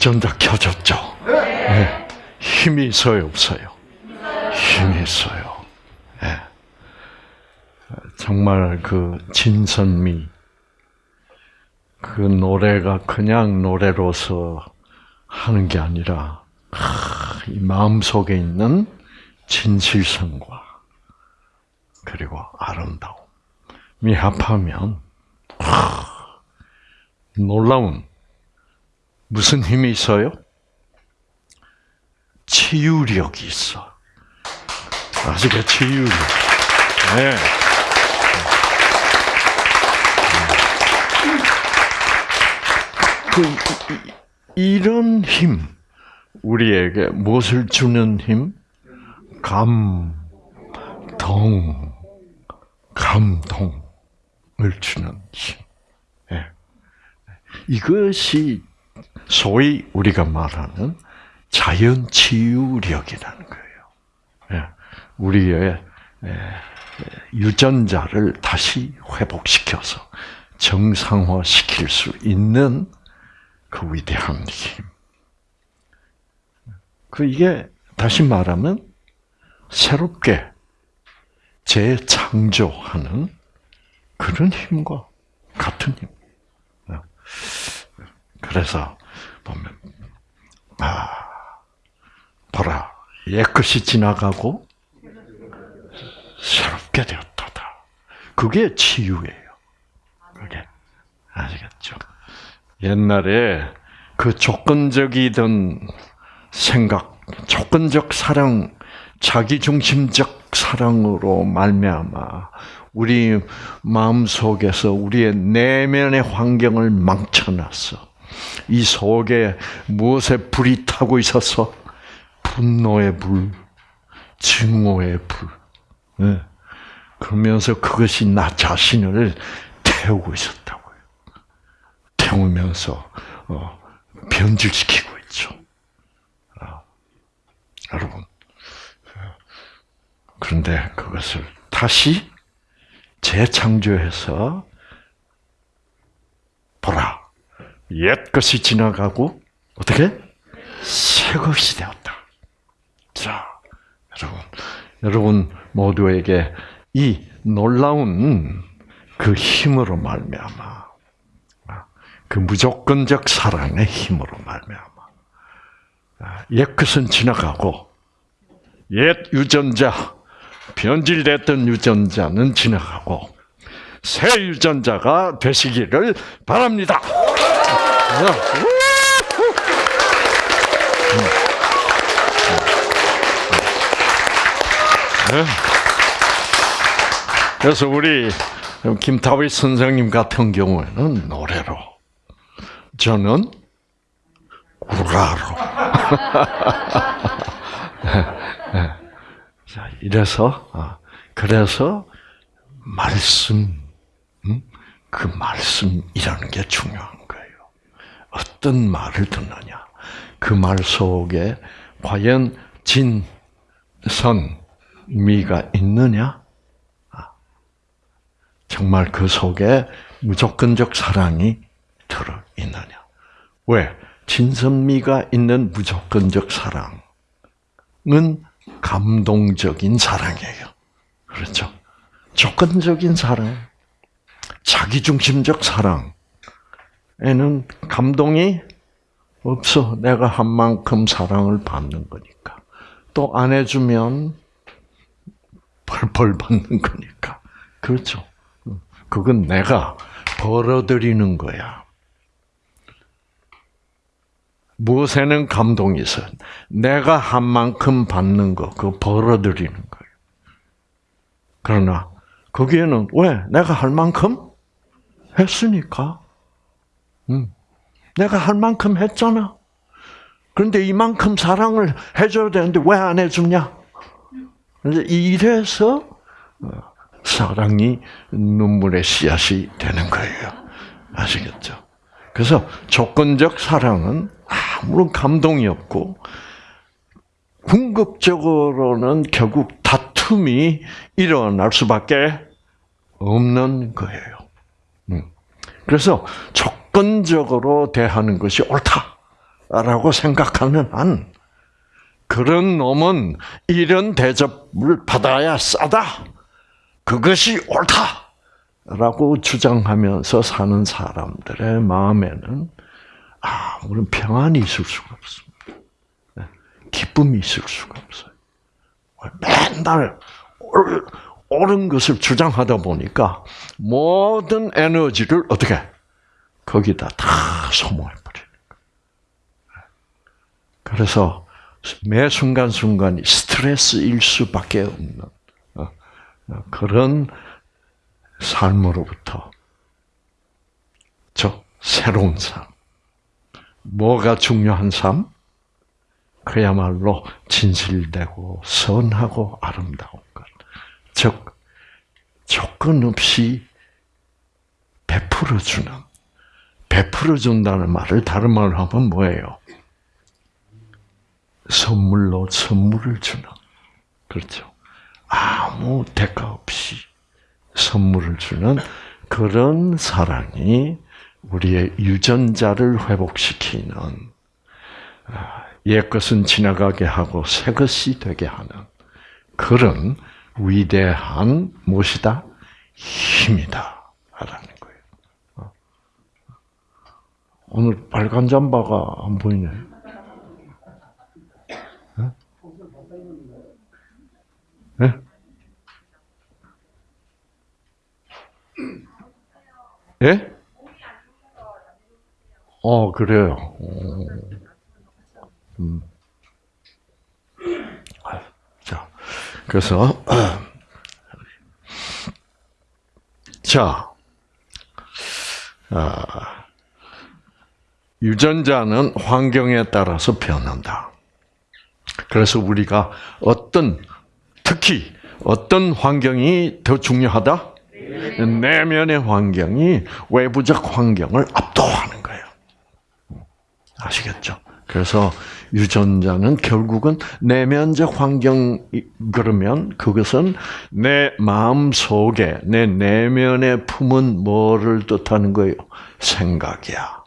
유전자 켜졌죠. 네. 힘이 있어요, 없어요? 힘이 있어요. 네. 정말 그 진선미 그 노래가 그냥 노래로서 하는 게 아니라 이 마음 속에 있는 진실성과 그리고 아름다움이 합하면 놀라운 무슨 힘이 있어요? 치유력이 있어. 아시겠 치유력. 네. 그 이런 힘 우리에게 무엇을 주는 힘? 감동, 감동을 주는 힘. 예. 이것이 소위 우리가 말하는 자연 치유력이라는 거예요. 예. 우리의 예, 유전자를 다시 회복시켜서 정상화시킬 수 있는 그 위대한 힘. 그 이게 다시 말하면 새롭게 재창조하는 그런 힘과 같은 힘. 그래서 보면 아 보라 옛 것이 지나가고 새롭게 되었다. 그게 치유예요. 그게 아시겠죠? 옛날에 그 조건적이던 생각, 조건적 사랑, 자기 중심적 사랑으로 말미암아 우리 마음 속에서 우리의 내면의 환경을 망쳐놨어. 이 속에 무엇에 불이 타고 있어서 분노의 불, 증오의 불. 네. 그러면서 그것이 나 자신을 태우고 있었다고요. 태우면서 어, 변질시키고 있죠. 아, 여러분. 그런데 그것을 다시 재창조해서 보라. 옛 것이 지나가고 어떻게 새 것이 되었다. 자, 여러분, 여러분 모두에게 이 놀라운 그 힘으로 말미암아 그 무조건적 사랑의 힘으로 말미암아 옛 것은 지나가고 옛 유전자 변질됐던 유전자는 지나가고 새 유전자가 되시기를 바랍니다. 네. 그래서 우리 김타윗 선생님 같은 경우에는 노래로, 저는 구라로. 자, 이래서, 아, 그래서 말씀, 그 말씀이라는 게 중요한. 어떤 말을 듣느냐. 그 말 속에 과연 진, 선, 미가 있느냐? 아, 정말 그 속에 무조건적 사랑이 들어 있느냐? 왜? 진선미가 있는 무조건적 사랑은 감동적인 사랑이에요. 그렇죠? 조건적인 사랑, 자기중심적 사랑 에는 감동이 없어. 내가 한 만큼 사랑을 받는 거니까. 또 안 해주면 벌벌 받는 거니까. 그렇죠. 그건 내가 벌어들이는 거야. 무엇에는 감동이 있어? 내가 한 만큼 받는 거, 그거 벌어들이는 거예요. 그러나, 거기에는 왜? 내가 할 만큼 했으니까. 음. 내가 할 만큼 했잖아. 그런데 이만큼 사랑을 해줘야 되는데 왜 안 해주냐? 이래서 어, 사랑이 눈물의 씨앗이 되는 거예요. 아시겠죠? 그래서 조건적 사랑은 아무런 감동이 없고 궁극적으로는 결국 다툼이 일어날 수밖에 없는 거예요. 음. 그래서 조건적으로 대하는 것이 옳다. 라고 생각하는 한, 그런 놈은 이런 대접을 받아야 싸다. 그것이 옳다. 라고 주장하면서 사는 사람들의 마음에는 아무런 평안이 있을 수가 없습니다. 네. 기쁨이 있을 수가 없어요. 맨날 옳은 것을 주장하다 보니까 모든 에너지를 어떻게 거기다 다 소모해 버리는 거예요. 그래서 매 순간 순간이 스트레스일 수밖에 없는 어, 어, 그런 삶으로부터 저 새로운 삶. 뭐가 중요한 삶? 그야말로 진실되고 선하고 아름다운 것. 즉, 조건 없이 베풀어 주는, 베풀어 준다는 말을 다른 말로 하면 뭐예요? 선물로 선물을 주는. 그렇죠. 아무 대가 없이 선물을 주는 그런 사랑이 우리의 유전자를 회복시키는 아, 옛 것은 지나가게 하고 새 것이 되게 하는 그런 위대한 무엇이다? 힘이다. 라는 거예요. 어. 오늘 빨간 잠바가 안 보이네. 네? 예? 어, 그래요. 음. 자, 그래서, 자, 아, 유전자는 환경에 따라서 변한다. 그래서 우리가 어떤, 특히 어떤 환경이 더 중요하다? 내면의 환경이 외부적 환경을 압도하는 거예요. 아시겠죠? 그래서 유전자는 결국은 내면적 환경 그러면 그것은 내 마음 속에 내 내면에 품은 뭐를 뜻하는 거예요? 생각이야.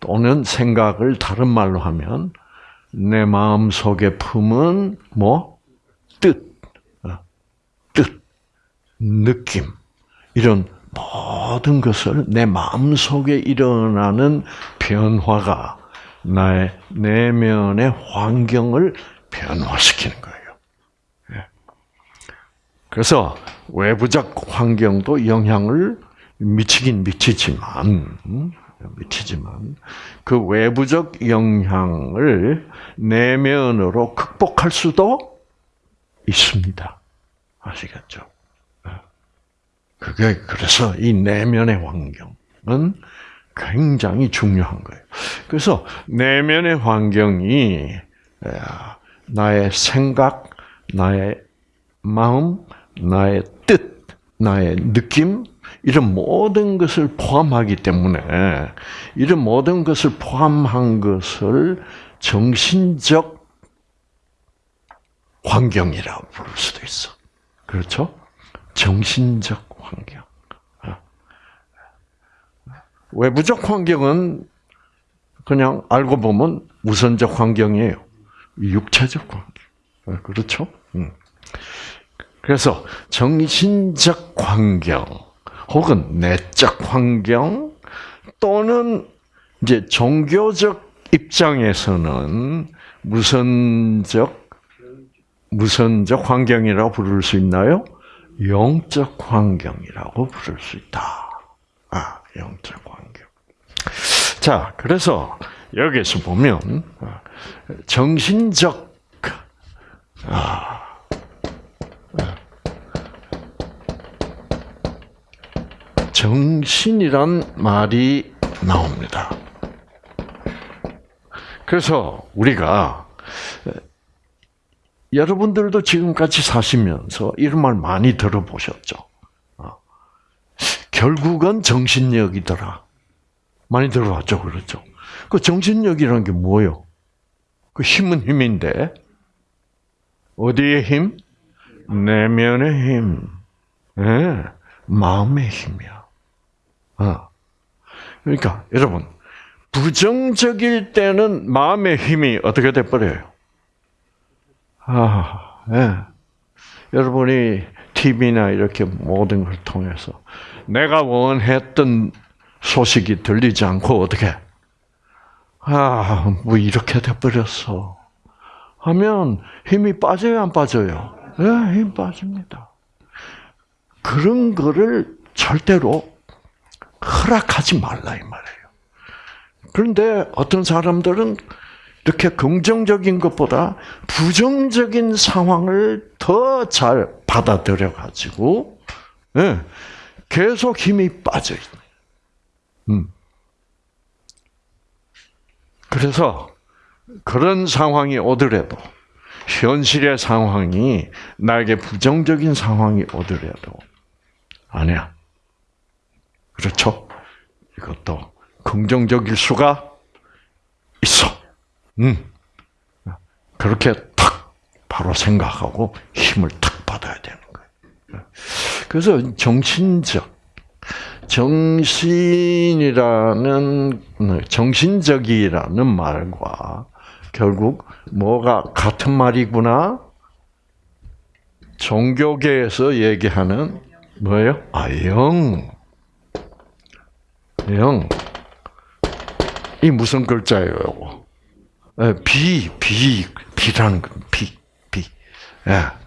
또는 생각을 다른 말로 하면 내 마음 속에 품은 뭐 뜻, 어, 뜻, 느낌 이런 모든 것을 내 마음 속에 일어나는 변화가 나의 내면의 환경을 변화시키는 거예요. 예. 그래서 외부적 환경도 영향을 미치긴 미치지만, 미치지만, 그 외부적 영향을 내면으로 극복할 수도 있습니다. 아시겠죠? 그게 그래서 이 내면의 환경은 굉장히 중요한 거예요. 그래서 내면의 환경이 나의 생각, 나의 마음, 나의 뜻, 나의 느낌 이런 모든 것을 포함하기 때문에 이런 모든 것을 포함한 것을 정신적 환경이라고 부를 수도 있어. 그렇죠? 정신적 환경. 어. 외부적 환경은 그냥 알고 보면 우선적 환경이에요. 육체적 환경. 어, 그렇죠? 음. 그래서 정신적 환경 혹은 내적 환경 또는 이제 종교적 입장에서는 무선적 무선적 환경이라고 부를 수 있나요? 영적 환경이라고 부를 수 있다. 아, 영적 환경. 자, 그래서 여기서 보면 정신적 아, 정신이란 말이 나옵니다. 그래서 우리가 여러분들도 지금까지 사시면서 이런 말 많이 들어보셨죠? 어. 결국은 정신력이더라. 많이 들어봤죠, 그렇죠? 그 정신력이라는 게 뭐예요? 그 힘은 힘인데 어디의 힘? 내면의 힘, 네, 마음의 힘이야. 어. 그러니까 여러분 부정적일 때는 마음의 힘이 어떻게 돼 버려요? 아, 예. 여러분이 TV나 이렇게 모든 걸 통해서 내가 원했던 소식이 들리지 않고 어떻게 아, 뭐 이렇게 돼 버렸어. 하면 힘이 빠져요, 안 빠져요? 예, 네, 힘 빠집니다. 그런 거를 절대로 허락하지 말라, 이 말이에요. 그런데 어떤 사람들은 이렇게 긍정적인 것보다 부정적인 상황을 더 잘 받아들여 가지고 네, 계속 힘이 빠져 있는. 음. 그래서 그런 상황이 오더라도 현실의 상황이 나에게 부정적인 상황이 오더라도 아니야. 그렇죠? 이것도 긍정적일 수가 있어. 음. 그렇게 탁 바로 생각하고 힘을 탁 받아야 되는 거예요. 그래서 정신적 정신이라는 정신적이라는 말과 결국 뭐가 같은 말이구나. 종교계에서 얘기하는 뭐예요? 아, 영. 영. 이 무슨 글자예요, 비, 비, 비라는 거, 비, 비. 예.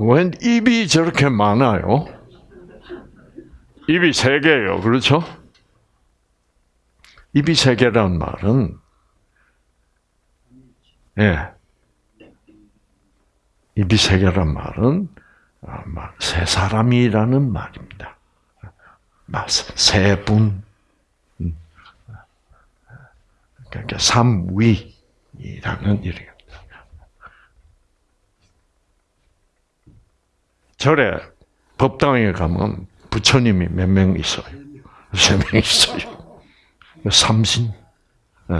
웬 입이 저렇게 많아요? 입이 세 개예요. 그렇죠? 입이 세 개란 말은 예. 입이 세 개란 말은 세 사람이라는 말입니다. 세 분. 음. 그러니까 삼위라는 이래요. 절에 법당에 가면 부처님이 몇 명 있어요? 세 명 있어요. 삼신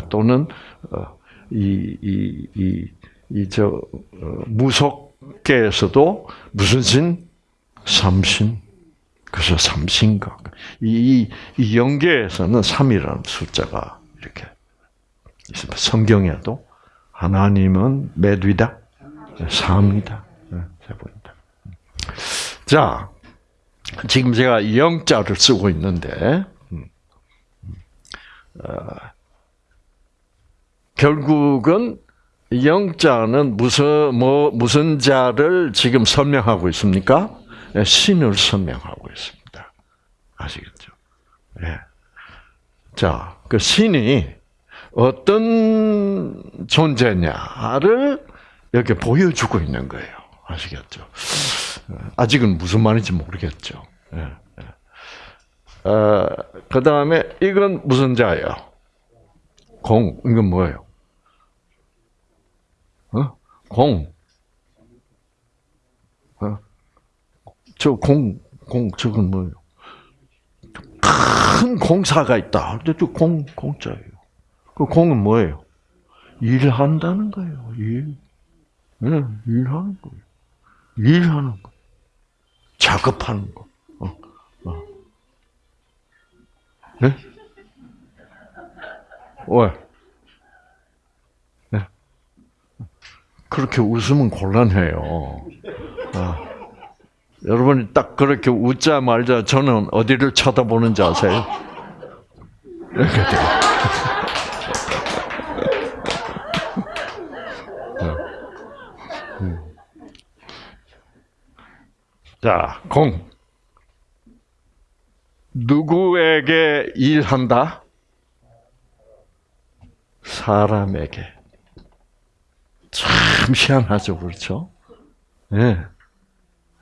또는 어, 이이이이저 어, 무속계에서도 무슨 신? 삼신. 그래서 삼신각. 이, 이 영계에서는 3이라는 숫자가 이렇게 있습니다. 성경에도 하나님은 몇 위다? 3이다. 세 번이다. 자, 지금 제가 영자를 쓰고 있는데, 음, 어, 결국은 영자는 무슨 뭐 무슨 자를 지금 설명하고 있습니까? 네, 신을 설명하고 있습니다. 아시겠죠? 예. 자, 그 신이 어떤 존재냐를 이렇게 보여주고 있는 거예요. 아시겠죠? 아직은 무슨 말인지 모르겠죠. 예, 예. 어, 그 다음에 이건 무슨 자예요? 공. 이건 뭐예요? 어? 공. 어? 저 공, 공, 저건 뭐예요? 큰 공사가 있다. 근데 또 공, 공자예요. 그 공은 뭐예요? 일한다는 거예요. 일. 네, 일하는 거예요. 일하는 거. 작업하는 거. 어, 어. 네? 왜? 네. 그렇게 웃으면 곤란해요. 아. 여러분이 딱 그렇게 웃자 말자 저는 어디를 쳐다보는지 아세요? 이렇게 돼요. 자, 공. 누구에게 일한다? 사람에게. 참 희한하죠, 그렇죠? 예. 네.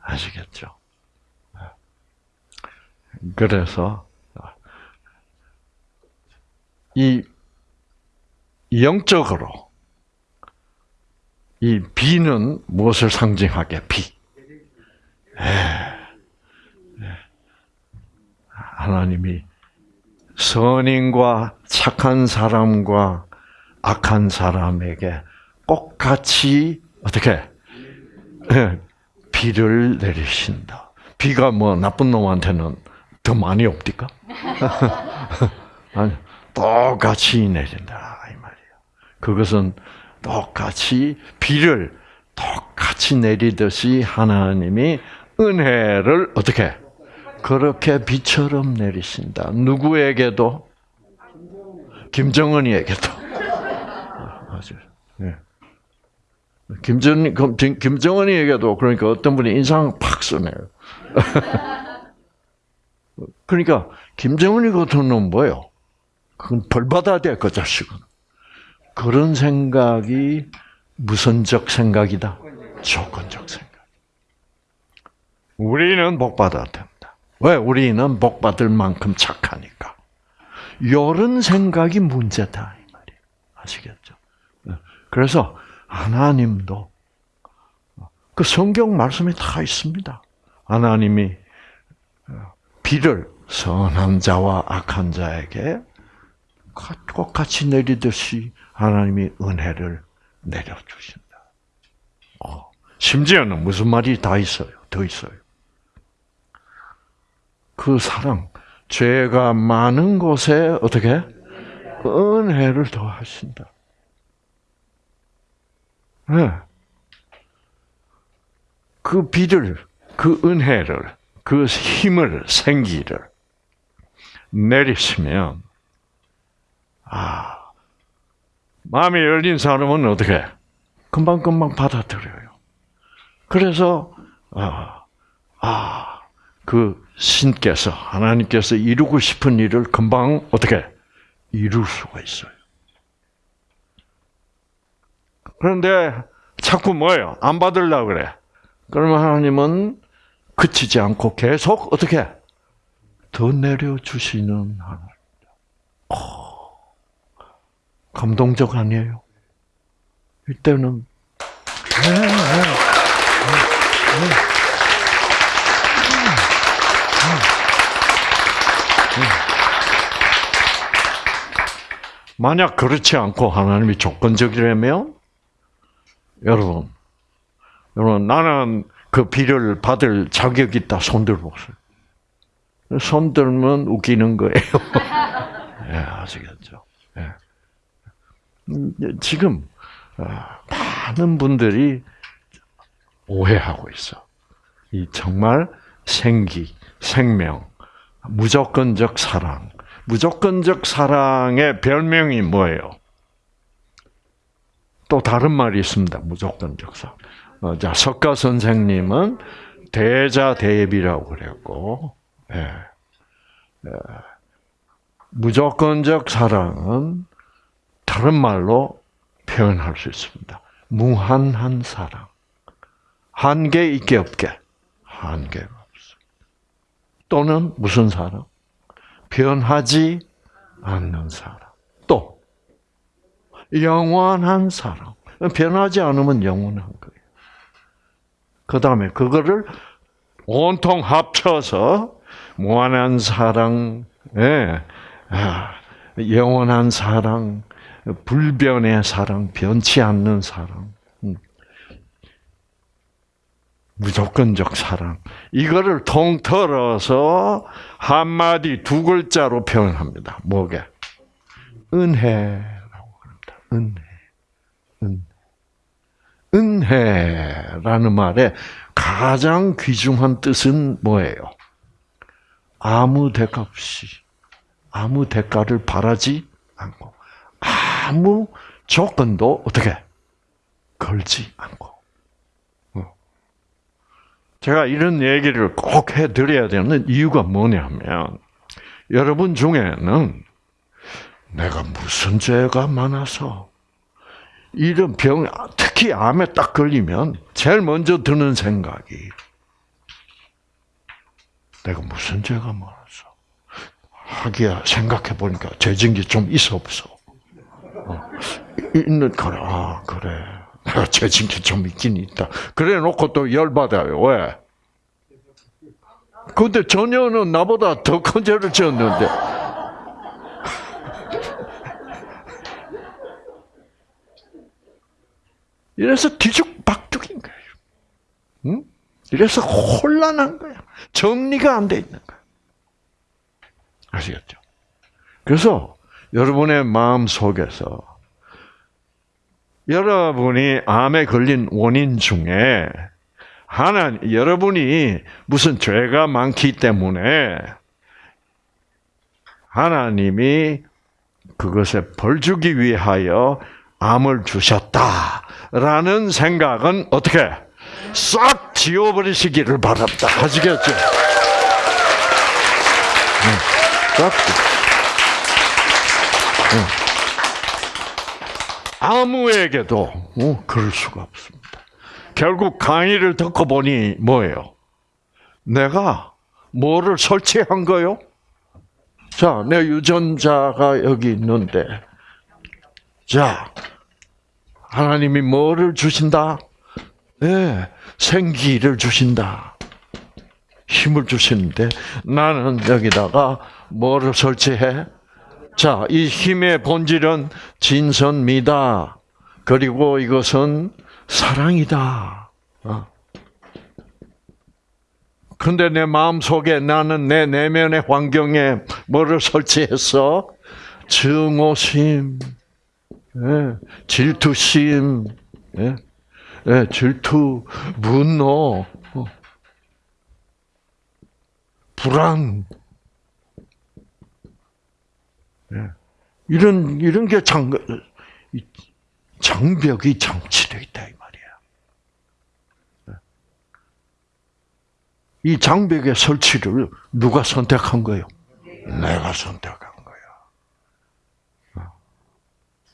아시겠죠? 그래서, 이, 영적으로, 이 비는 무엇을 상징하게? 비. 하나님이 선인과 착한 사람과 악한 사람에게 똑같이 어떻게 예. 비를 내리신다. 비가 뭐 나쁜 놈한테는 더 많이 없디까? 아니, 똑같이 내린다 이 말이에요. 그것은 똑같이 비를 똑같이 내리듯이 하나님이 은혜를 어떻게 그렇게 비처럼 내리신다. 누구에게도 김정은이에게도 아주 네. 김정 김정은이에게도 그러니까 어떤 분이 인상 팍 쓰네요. 그러니까 김정은이 같은 놈 뭐요? 그건 벌 받아야 돼, 그 자식은. 그런 생각이 무선적 생각이다. 조건적 생각. 우리는 복 받아야 된다. 왜? 우리는 복 받을 만큼 착하니까. 이런 생각이 문제다 이 말이에요. 아시겠죠? 그래서 하나님도 그 성경 말씀에 다 있습니다. 하나님이 비를 선한 자와 악한 자에게 똑같이 내리듯이 하나님이 은혜를 내려주신다. 어, 심지어는 무슨 말이 다 있어요. 더 있어요. 그 사랑, 죄가 많은 곳에 어떻게 은혜를 더하신다. 네. 그 비를, 그 은혜를, 그 힘을, 생기를 내리시면, 아, 마음이 열린 사람은 어떻게? 금방 금방 받아들여요. 그래서, 아, 아, 그 신께서, 하나님께서 이루고 싶은 일을 금방 어떻게? 이룰 수가 있어요. 그런데 자꾸 뭐예요? 안 받으려고 그래. 그러면 하나님은 그치지 않고 계속 어떻게? 더 내려 주시는 하나님. 오, 감동적 아니에요? 이때는, 만약 그렇지 않고 하나님이 조건적이라면 여러분, 여러분 나는 그 비를 받을 자격이 있다 손 들어보세요. 손 들면 웃기는 거예요. 예, 아시겠죠? 예. 지금 아, 많은 분들이 오해하고 있어. 이 정말 생기, 생명, 무조건적 사랑. 무조건적 사랑의 별명이 뭐예요? 또 다른 말이 있습니다. 무조건적 사랑. 어, 자, 석가 선생님은 대자 대비라고 그랬고, 예. 예. 무조건적 사랑은 다른 말로 표현할 수 있습니다. 무한한 사랑. 한계 있게 없게. 한계가 없어. 또는 무슨 사랑? 변하지 않는 사랑. 또 영원한 사랑. 변하지 않으면 영원한 거예요. 그 다음에 그거를 온통 합쳐서 무한한 사랑, 예, 아, 영원한 사랑, 불변의 사랑, 변치 않는 사랑, 음. 무조건적 사랑. 이거를 통틀어서 한마디 두 글자로 표현합니다. 뭐게? 은혜라고 합니다. 은혜. 은혜. 은혜라는 말의 가장 귀중한 뜻은 뭐예요? 아무 대가 없이, 아무 대가를 바라지 않고, 아무 조건도 어떻게 걸지 않고. 어. 제가 이런 얘기를 꼭 해드려야 되는 이유가 뭐냐면, 여러분 중에는 내가 무슨 죄가 많아서 이런 병, 특히 암에 딱 걸리면 제일 먼저 드는 생각이 내가 무슨 죄가 많았어. 하기야 생각해 보니까 죄진 게 좀 있어 없어. 어, 있는 거라. 아 그래. 내가 죄진 게좀 있긴 있다. 그래 놓고 또 열받아요. 왜? 근데 전혀는 나보다 더 큰 죄를 지었는데. 이래서 뒤죽박죽인 거예요. 응? 이래서 혼란한 거야. 정리가 안 돼 있는 거야. 아시겠죠? 그래서 여러분의 마음 속에서 여러분이 암에 걸린 원인 중에 하나 여러분이 무슨 죄가 많기 때문에 하나님이 그것에 벌 주기 위하여 암을 주셨다라는 생각은 어떻게 싹 지워버리시기를 바랍니다. 아시겠죠? 싹. 아무에게도 어, 그럴 수가 없습니다. 결국 강의를 듣고 보니 뭐예요? 내가 뭐를 설치한 거요? 자, 내 유전자가 여기 있는데, 자, 하나님이 뭐를 주신다? 네, 생기를 주신다. 힘을 주시는데, 나는 여기다가 뭐를 설치해? 자, 이 힘의 본질은 진선미다. 그리고 이것은 사랑이다. 어. 근데 내 마음 속에 나는 내 내면의 환경에 뭐를 설치했어? 증오심, 예, 질투심, 예, 예, 질투, 분노, 어. 불안, 예. 이런 이런 게 장, 장벽이 장치되어 있다 이 말이야. 이 장벽의 설치를 누가 선택한 거요? 내가 선택한 거야.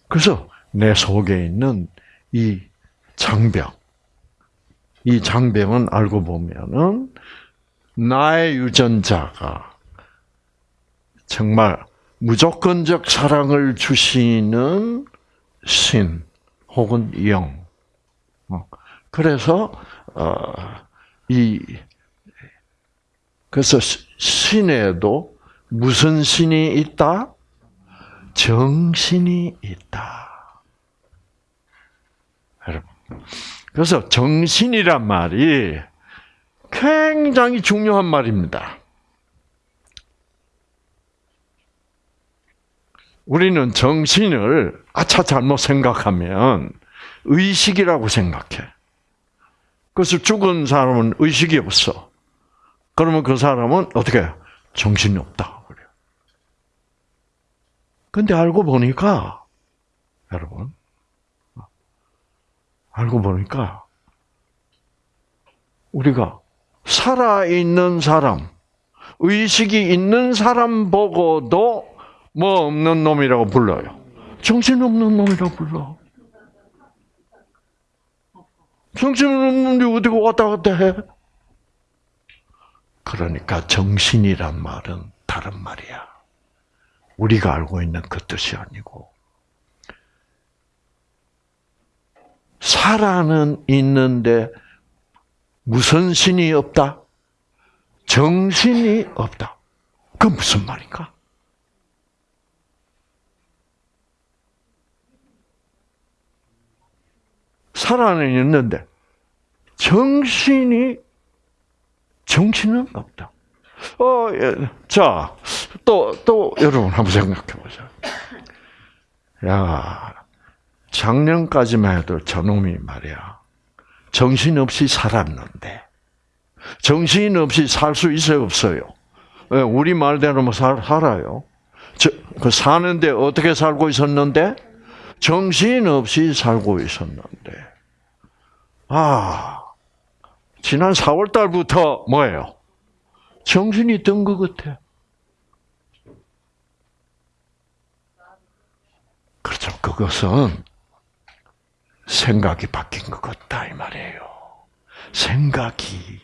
그래서 내 속에 있는 이 장벽, 이 장벽은 알고 보면은 나의 유전자가 정말 무조건적 사랑을 주시는 신 혹은 영. 어, 그래서 이 그래서 신에도 무슨 신이 있다? 정신이 있다. 여러분. 그래서 정신이란 말이 굉장히 중요한 말입니다. 우리는 정신을 아차 잘못 생각하면 의식이라고 생각해. 그래서 죽은 사람은 의식이 없어. 그러면 그 사람은 어떻게 해요? 정신이 없다. 그래요. 근데 알고 보니까, 여러분, 알고 보니까, 우리가 살아 있는 사람, 의식이 있는 사람 보고도 뭐 없는 놈이라고 불러요. 정신 없는 놈이라고 불러. 정신 없는 놈이 어디 왔다 갔다 해? 그러니까 정신이란 말은 다른 말이야. 우리가 알고 있는 그 뜻이 아니고 살아는 있는데 무슨 신이 없다? 정신이 없다. 그 무슨 말인가? 살아는 있는데 정신이 정신은 없다. 어, 예. 자, 또, 또, 여러분, 한번 생각해 보자. 야, 작년까지만 해도 저놈이 말이야. 정신없이 살았는데, 정신없이 살 수 있어요, 없어요? 예, 우리 말대로 뭐 살, 살아요. 저, 그 사는데 어떻게 살고 있었는데? 정신없이 살고 있었는데. 아, 지난 4월 달부터 뭐예요? 정신이 든 것 같아. 그렇죠. 그것은 생각이 바뀐 것 같다 이 말이에요. 생각이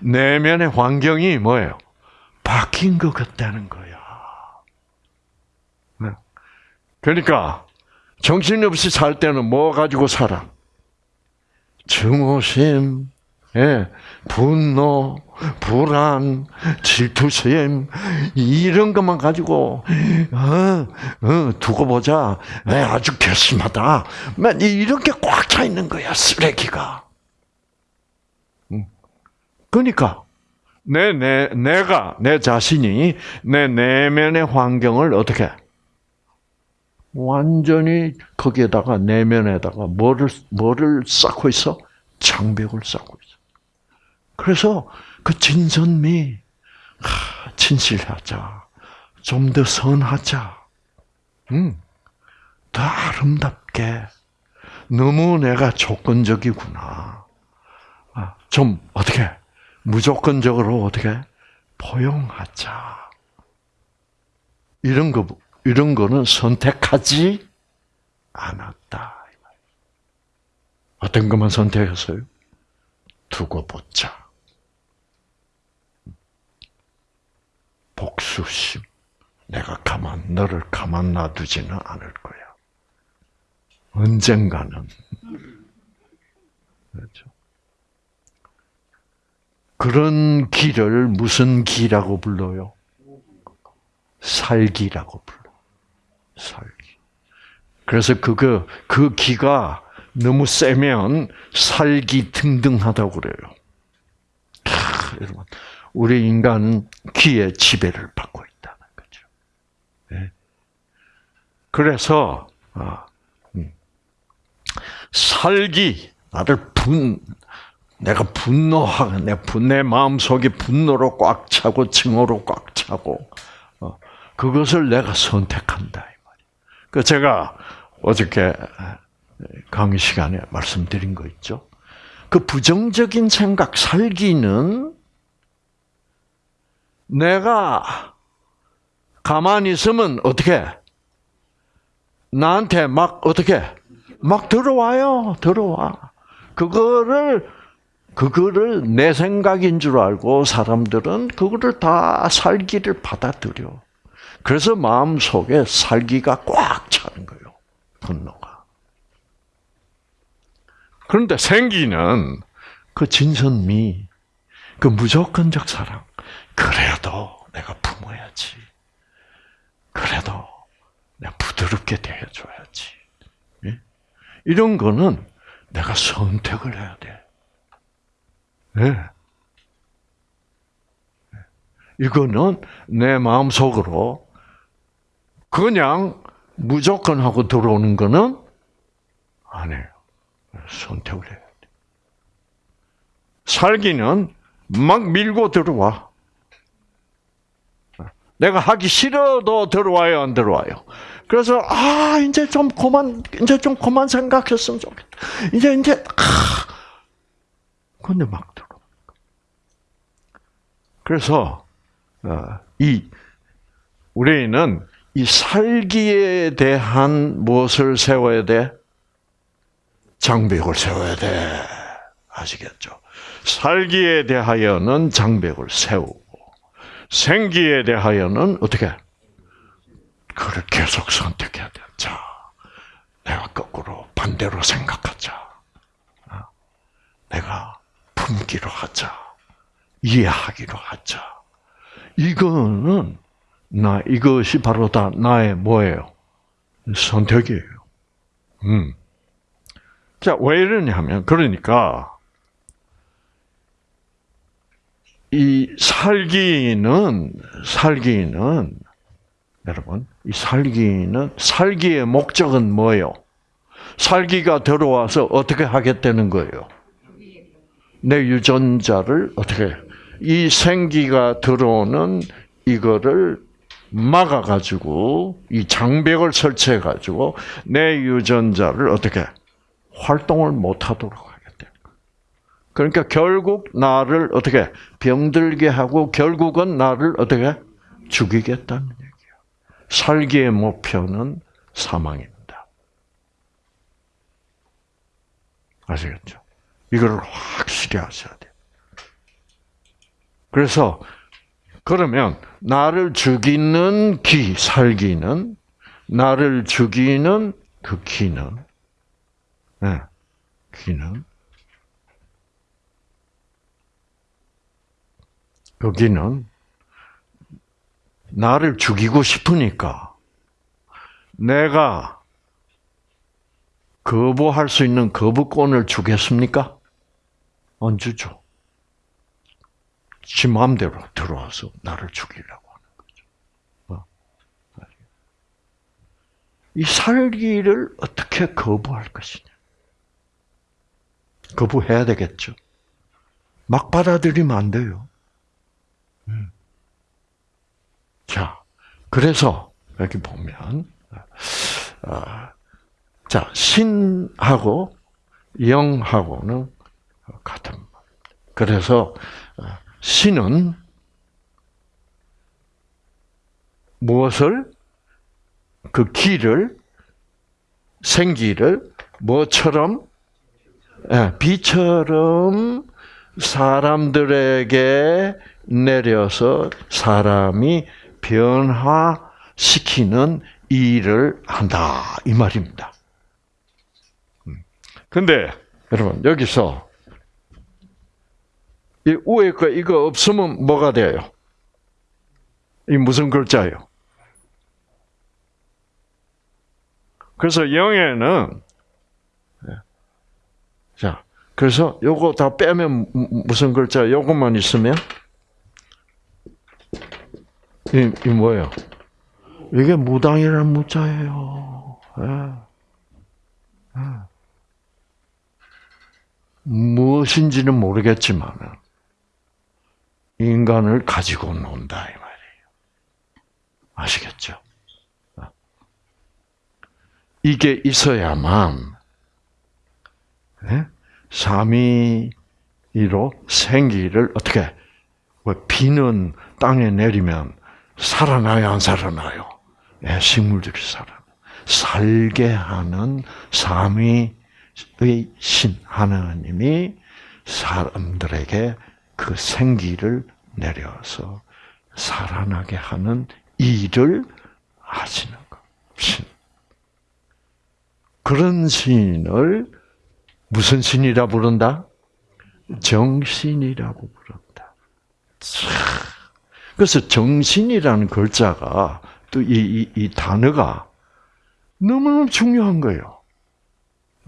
내면의 환경이 뭐예요? 바뀐 것 같다는 거야. 네. 그러니까 정신 없이 살 때는 뭐 가지고 살아? 증오심, 예, 분노, 불안, 질투심 이런 것만 가지고 어, 어, 두고 보자. 네, 아주 괘씸하다. 이렇게 꽉 차 있는 거야 쓰레기가. 그러니까 내, 내, 내가, 내 자신이 내 내면의 환경을 어떻게, 완전히 거기에다가 내면에다가 뭐를, 뭐를 쌓고 있어? 장벽을 쌓고 있어. 그래서 그 진선미, 하, 진실하자. 좀 더 선하자. 음, 더 아름답게. 너무 내가 조건적이구나. 아, 좀 어떻게 무조건적으로 어떻게 포용하자. 이런 거 이런 거는 선택하지 않았다. 어떤 것만 선택했어요? 두고 보자. 복수심. 내가 가만 너를 가만 놔두지는 않을 거야. 언젠가는 그렇죠. 그런 길을 무슨 기라고 불러요? 살기라고 불러. 살기. 그래서 그거 그 기가 너무 세면 살기 등등하다고 그래요. 하, 여러분, 우리 인간은 기의 지배를 받고 있다는 거죠. 네. 그래서 아, 음. 살기 나를 분 내가 분노하고 내, 내 마음 속에 분노로 꽉 차고 증오로 꽉 차고 어, 그것을 내가 선택한다 그 제가 어저께 강의 시간에 말씀드린 거 있죠. 그 부정적인 생각 살기는 내가 가만히 있으면 어떻게 나한테 막 어떻게 막 들어와요 들어와 그거를 그거를 내 생각인 줄 알고 사람들은 그거를 다 살기를 받아들여. 그래서 마음 속에 살기가 꽉 차는 거예요. 분노가. 그런데 생기는 그 진선미, 그 무조건적 사랑. 그래도 내가 품어야지. 그래도 내가 부드럽게 대해줘야지. 예? 이런 거는 내가 선택을 해야 돼. 네. 이거는 내 마음 속으로 그냥 무조건 하고 들어오는 거는 아니에요. 선택을 해야 돼. 살기는 막 밀고 들어와. 내가 하기 싫어도 들어와요, 안 들어와요. 그래서 아 이제 좀 그만 이제 좀 그만 생각했으면 좋겠다. 이제 이제 아 근데 막 들어. 그래서 어, 이 우리는 이 살기에 대한 무엇을 세워야 돼? 장벽을 세워야 돼. 아시겠죠? 살기에 대하여는 장벽을 세우고 생기에 대하여는 어떻게? 그걸 계속 선택해야 돼. 자, 내가 거꾸로 반대로 생각하자. 어? 내가 품기로 하자. 이해하기로 하자. 이거는 나 이것이 바로 다 나의 뭐예요? 선택이에요. 음. 자, 왜 이러냐면 그러니까 이 살기는 살기는 여러분, 이 살기는 살기의 목적은 뭐예요? 살기가 들어와서 어떻게 하겠다는 거예요? 내 유전자를 어떻게 이 생기가 들어오는 이거를 막아가지고 이 장벽을 설치해가지고 내 유전자를 어떻게 활동을 못하도록 하겠다. 그러니까 결국 나를 어떻게 병들게 하고 결국은 나를 어떻게 죽이겠다는 얘기야. 살기의 목표는 사망입니다. 아시겠죠? 이걸 확실히 아셔야 돼요. 그래서 그러면 나를 죽이는 기, 살기는 나를 죽이는 그 기는 네, 기는 여기는 나를 죽이고 싶으니까 내가 거부할 수 있는 거부권을 주겠습니까? 안 주죠. 지 마음대로 들어와서 나를 죽이려고 하는 거죠. 어? 이 살기를 어떻게 거부할 것이냐? 거부해야 되겠죠. 막 받아들이면 안 돼요. 음. 자, 그래서 여기 보면 아, 자 신하고 영하고는 같은 말. 그래서 어, 신은 무엇을 그 길을 생기를 뭐처럼 예, 비처럼 사람들에게 내려서 사람이 변화시키는 일을 한다 이 말입니다. 음. 근데 여러분 여기서 이 위에 거 이거 없으면 뭐가 돼요? 이 무슨 글자예요? 그래서 영에는 자 그래서 요거 다 빼면 무슨 글자? 요것만 있으면 이, 이 뭐예요? 이게 무당이라는 무자예요. 예. 예. 무엇인지는 모르겠지만 인간을 가지고 논다 이 말이에요. 아시겠죠? 이게 있어야만 네? 삼위로 생기를 어떻게 뭐 비는 땅에 내리면 살아나요 안 살아나요? 네, 식물들이 살아. 살게 하는 삼위의 신 하나님이 사람들에게 그 생기를 내려서 살아나게 하는 일을 하시는 것. 신. 그런 신을 무슨 신이라 부른다? 정신이라고 부른다. 그래서 정신이라는 글자가 또 이 이, 이 단어가 너무너무 중요한 거예요.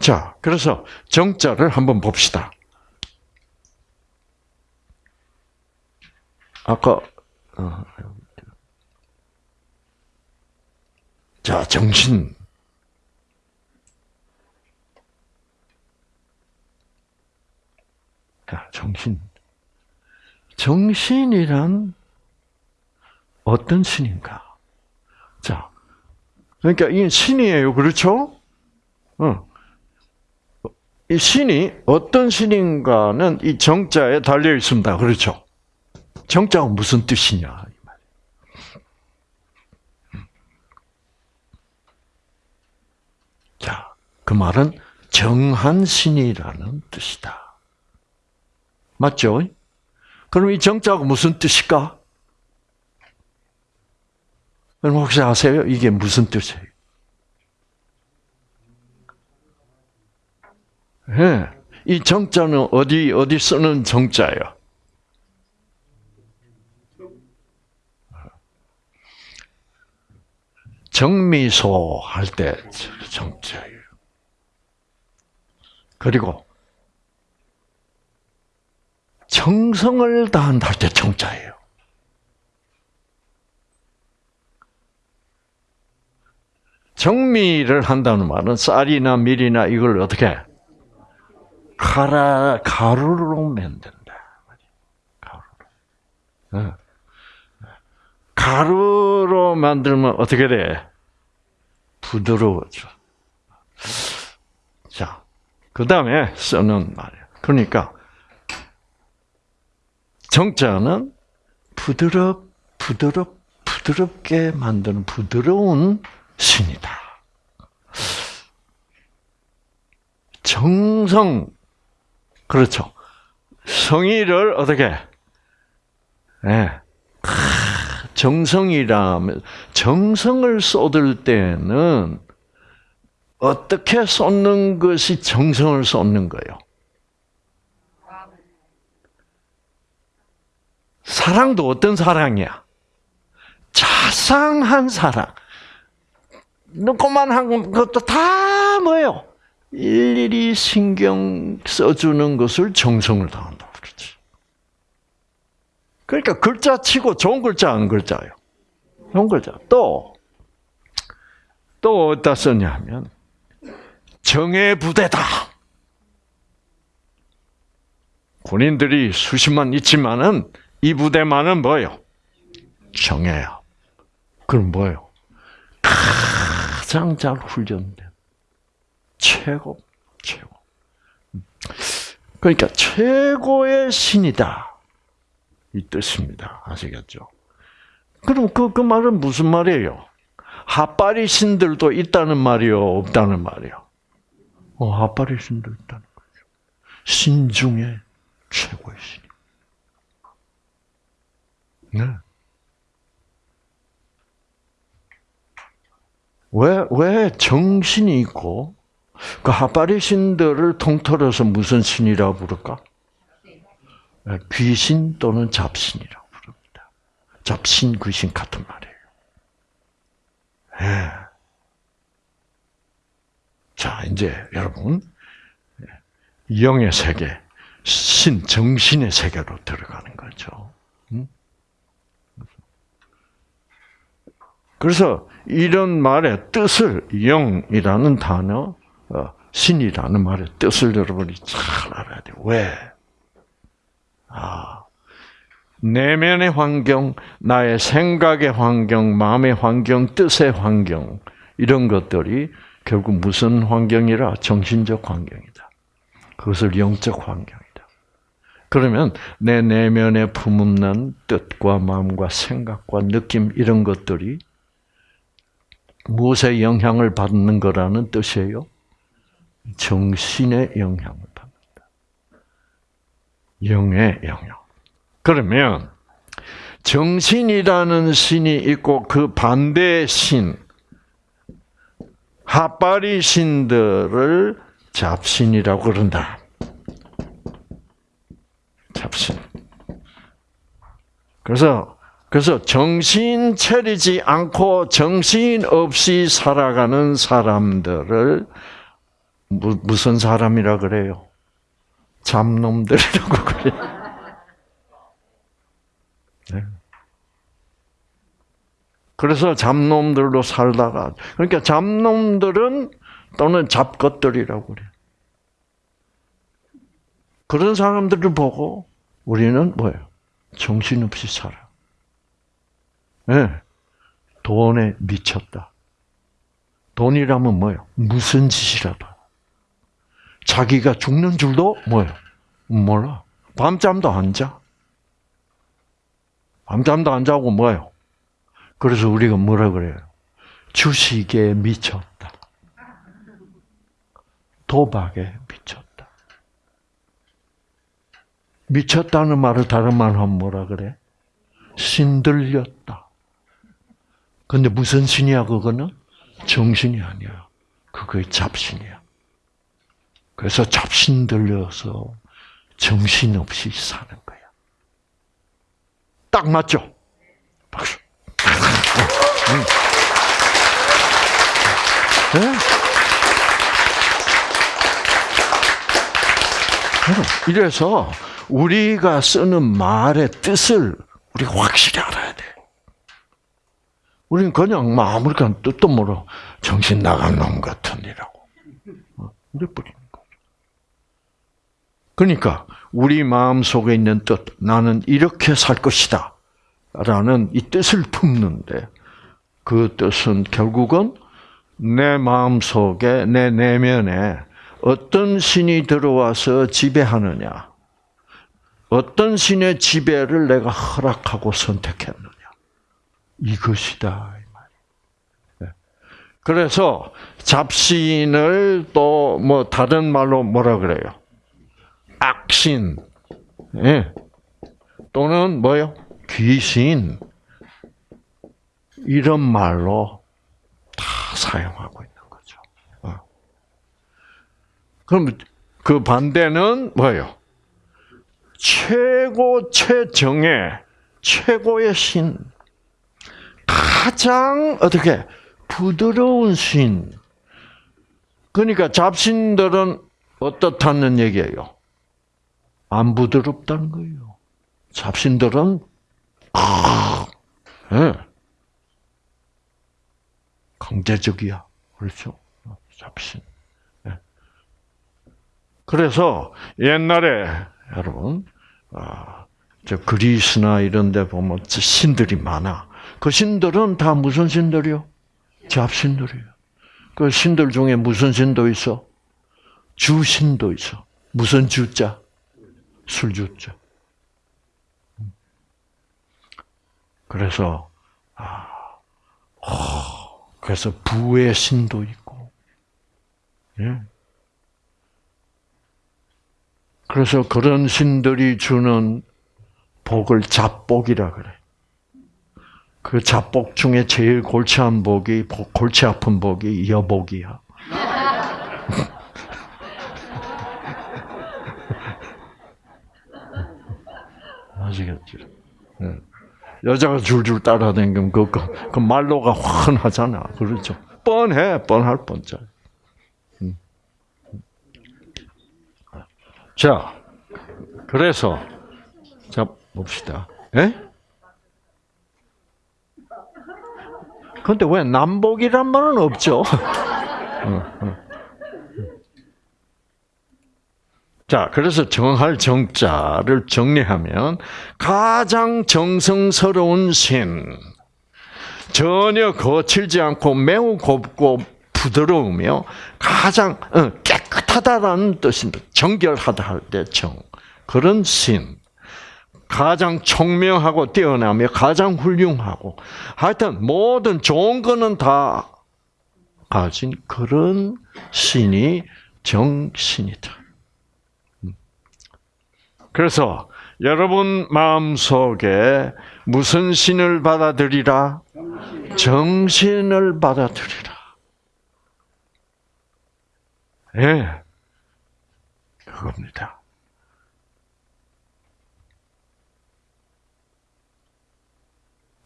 자, 그래서 정자를 한번 봅시다. 아까 어, 자 정신 자 정신 정신이란 어떤 신인가? 자 그러니까 이 신이에요, 그렇죠? 어. 이 신이 어떤 신인가는 이 정자에 달려 있습니다, 그렇죠? 정자가 무슨 뜻이냐. 자, 그 말은 정한신이라는 뜻이다. 맞죠? 그럼 이 정자가 무슨 뜻일까? 여러분 혹시 아세요? 이게 무슨 뜻이에요? 네. 이 정자는 어디 어디 쓰는 정자예요? 정미소 할 때 정자예요. 그리고 정성을 다한다 할 때 정자예요. 정미를 한다는 말은 쌀이나 밀이나 이걸 어떻게 가라 가루로 만든다. 가루로. 가루로 만들면 어떻게 돼? 부드러워져. 자, 그 다음에 쓰는 말이야. 그러니까, 정자는 부드럽, 부드럽, 부드럽게 만드는 부드러운 신이다. 정성, 그렇죠. 성의를 어떻게, 예, 네. 정성이라면 정성을 쏟을 때는 어떻게 쏟는 것이 정성을 쏟는 거예요? 사랑도 어떤 사랑이야? 자상한 사랑. 조그만한 것도 다 뭐예요? 일일이 신경 써주는 것을 정성을 다한다 그러니까 글자 치고 좋은 글자 안 글자요. 좋은 글자. 또, 또 어디다 썼냐 하면, 정예 부대다. 군인들이 수십만 있지만은 이 부대만은 뭐요? 정예야. 그럼 뭐요? 가장 잘 훈련된 최고, 최고. 그러니까 최고의 신이다. 이 뜻입니다. 아시겠죠? 그럼 그, 그 말은 무슨 말이에요? 핫바리 신들도 있다는 말이요? 없다는 말이요? 어, 핫바리 신도 있다는 거죠. 신 중에 최고의 신. 네. 왜, 왜 정신이 있고, 그 핫바리 신들을 통틀어서 무슨 신이라고 부를까? 네, 귀신 또는 잡신이라고 부릅니다. 잡신, 귀신 같은 말이에요. 예. 자, 이제 여러분, 영의 세계, 신, 정신의 세계로 들어가는 거죠. 음? 그래서 이런 말의 뜻을 영이라는 단어, 어, 신이라는 말의 뜻을 여러분이 잘 알아야 돼요. 왜? 아, 내면의 환경, 나의 생각의 환경, 마음의 환경, 뜻의 환경, 이런 것들이 결국 무슨 환경이라? 정신적 환경이다. 그것을 영적 환경이다. 그러면 내 내면에 품는 뜻과 마음과 생각과 느낌 이런 것들이 무엇의 영향을 받는 거라는 뜻이에요? 정신의 영향을 받는다. 영의 영향. 그러면 정신이라는 신이 있고 그 반대의 신, 핫바리 신들을 잡신이라고 그런다. 잡신. 그래서 그래서 정신 차리지 않고 정신 없이 살아가는 사람들을 무슨 사람이라 그래요? 잡놈들이라고 그래요. 그래서 잡놈들로 살다가 그러니까 잡놈들은 또는 잡것들이라고 그래. 그런 사람들을 보고 우리는 뭐예요? 정신없이 살아. 네. 돈에 미쳤다. 돈이라면 뭐예요? 무슨 짓이라도. 자기가 죽는 줄도 뭐예요? 몰라. 밤잠도 안 자. 밤잠도 안 자고 뭐예요? 그래서 우리가 뭐라 그래요? 주식에 미쳤다. 도박에 미쳤다. 미쳤다는 말을 다른 말로 하면 뭐라 그래? 신들렸다. 근데 무슨 신이야, 그거는? 정신이 아니야. 그거의 잡신이야. 그래서 잡신 들려서 정신없이 사는 거야. 딱 맞죠? 박수. 네? 이래서 우리가 쓰는 말의 뜻을 우리가 확실히 알아야 돼. 우리는 그냥 뭐 아무렇게나 뜻도 모르 정신 나간 놈 같으니라고. 어, 이래 버리는 거죠. 그러니까 우리 마음 속에 있는 뜻, 나는 이렇게 살 것이다. 라는 이 뜻을 품는데 그 뜻은 결국은 내 마음 속에, 내 내면에 어떤 신이 들어와서 지배하느냐. 어떤 신의 지배를 내가 허락하고 선택했느냐. 이것이다. 네. 그래서 잡신을 또 뭐 다른 말로 뭐라 그래요? 악신. 예. 또는 뭐요? 귀신. 이런 말로 다 사용하고 있는 거죠. 어. 그럼 그 반대는 뭐예요? 최고 최정의 최고의 신. 가장 어떻게 부드러운 신. 그러니까 잡신들은 어떻다는 얘기예요? 안 부드럽다는 거예요. 잡신들은 네. 강제적이야. 그렇죠? 잡신. 네. 그래서 옛날에 여러분 아, 저 그리스나 이런 데 보면 신들이 많아. 그 신들은 다 무슨 신들이요? 잡신들이에요. 그 신들 중에 무슨 신도 있어? 주신도 있어. 무슨 주자? 술주자. 그래서 아, 그래서 부의 신도 있고, 예. 그래서 그런 신들이 주는 복을 잡복이라 그래. 그 잡복 중에 제일 골치 한 복이 골치 아픈 복이 여복이야. 아시겠죠? 네. 여자가 줄줄 따라다니면 그, 그, 그 말로가 훤하잖아. 그렇죠? 뻔해, 뻔할 뻔짜. 음. 자, 그래서 자 봅시다. 예? 근데 왜 남복이란 말은 없죠? 자, 그래서 정할 정자를 정리하면 가장 정성스러운 신, 전혀 거칠지 않고 매우 곱고 부드러우며 가장 어, 깨끗하다라는 뜻입니다. 정결하다 할 때 정. 그런 신. 가장 총명하고 뛰어나며 가장 훌륭하고 하여튼 모든 좋은 거는 다 가진 그런 신이 정신이다. 음. 그래서 여러분 마음속에 무슨 신을 받아들이라? 정신 을 받아들이라. 예. 네. 그겁니다.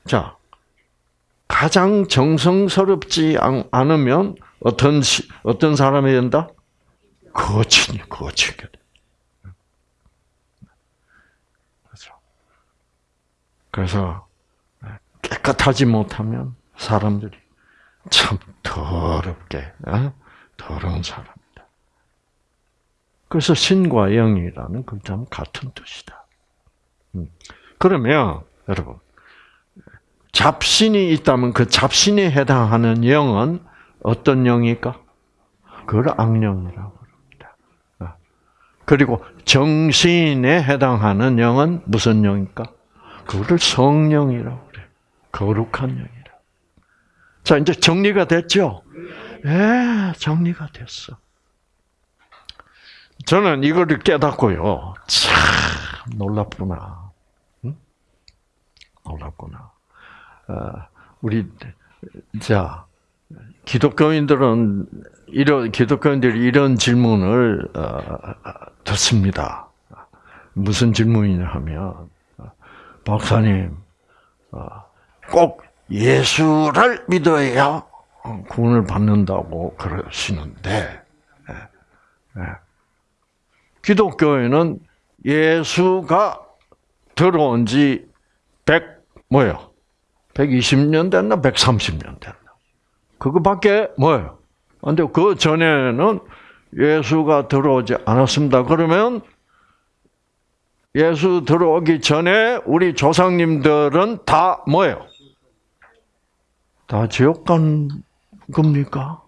자, 가장 정성스럽지 않으면 어떤 어떤 사람이 된다? 돼. 그렇죠. 그래서 깨끗하지 못하면 사람들이 참 더럽게 어? 더러운 사람이다. 그래서 신과 영이라는 글자는 같은 뜻이다. 음. 그러면 여러분 잡신이 있다면 그 잡신에 해당하는 영은 어떤 영일까? 그걸 악령이라고 합니다. 어. 그리고 정신에 해당하는 영은 무슨 영일까? 그거를 성령이라고 그래. 거룩한 영이라. 자, 이제 정리가 됐죠? 예, 정리가 됐어. 저는 이거를 깨닫고요. 참, 놀랍구나. 응? 놀랍구나. 어, 우리 자 기독교인들은 이런 기독교인들이 이런 질문을 어, 듣습니다. 무슨 질문이냐 하면 박사님 어, 꼭 예수를 믿어야 구원을 받는다고 그러시는데 예, 예. 기독교에는 예수가 들어온 지 100 뭐요? 120년 됐나 130년 됐나. 그거밖에 뭐예요? 근데 그 전에는 예수가 들어오지 않았습니다. 그러면 예수 들어오기 전에 우리 조상님들은 다 뭐예요? 다 지옥 간 겁니까?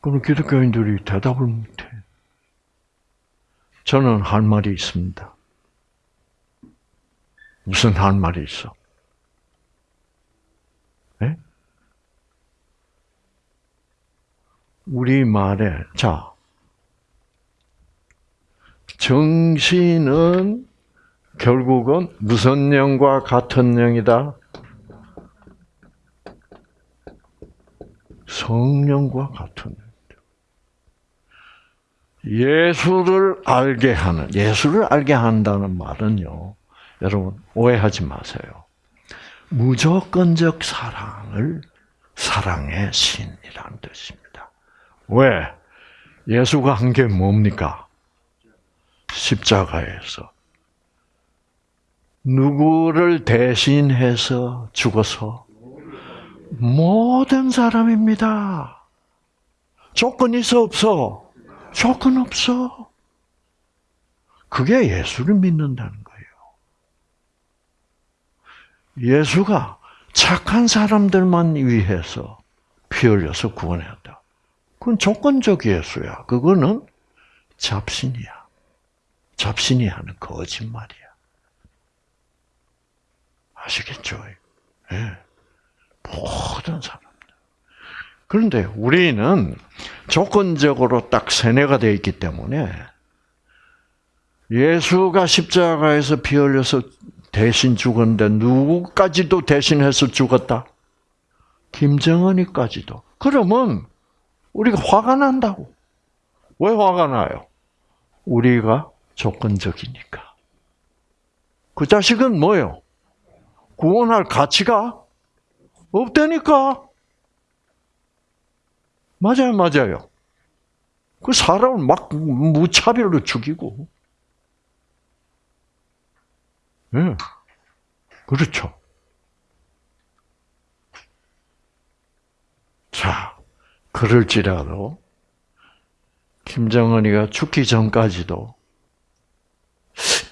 그럼 기독교인들이 대답을 못해. 저는 할 말이 있습니다. 무슨 할 말이 있어? 네? 우리 말에 자 정신은 결국은 무슨 영과 같은 영이다? 성령과 같은 예수를 알게 하는 예수를 알게 한다는 말은요. 여러분 오해하지 마세요. 무조건적 사랑을 사랑의 신이라는 뜻입니다. 왜? 예수가 한 게 뭡니까? 십자가에서 누구를 대신해서 죽어서 모든 사람입니다. 조건 있어 없어? 조건 없어. 그게 예수를 믿는다는 거예요. 예수가 착한 사람들만 위해서 피 흘려서 구원했다. 그건 조건적 예수야. 그거는 잡신이야. 잡신이 하는 거짓말이야. 아시겠죠? 예. 모든 사람들. 그런데 우리는 조건적으로 딱 세뇌가 되어 있기 때문에 예수가 십자가에서 피 흘려서 대신 죽었는데 누구까지도 대신해서 죽었다? 김정은이까지도. 그러면 우리가 화가 난다고. 왜 화가 나요? 우리가 조건적이니까. 그 자식은 뭐예요? 구원할 가치가 없다니까. 맞아요, 맞아요. 그 사람을 막 무차별로 죽이고. 예. 네. 그렇죠. 자, 그럴지라도 김정은이가 죽기 전까지도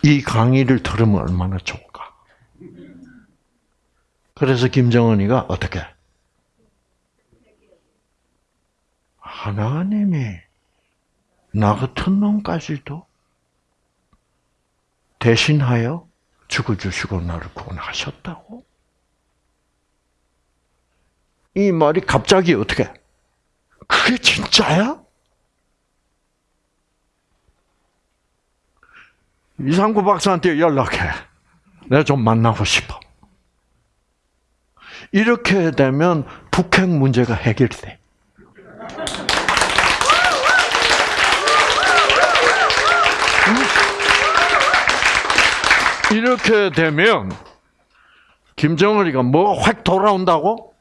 이 강의를 들으면 얼마나 좋을까. 그래서 김정은이가 어떻게? 하나님이 나 같은 놈까지도 대신하여 죽어주시고 나를 구원하셨다고? 이 말이 갑자기 어떻게? 그게 진짜야? 이상구 박사한테 연락해. 내가 좀 만나고 싶어. 이렇게 되면 북핵 문제가 해결돼. 이렇게 되면 김정은이가 뭐 확 돌아온다고?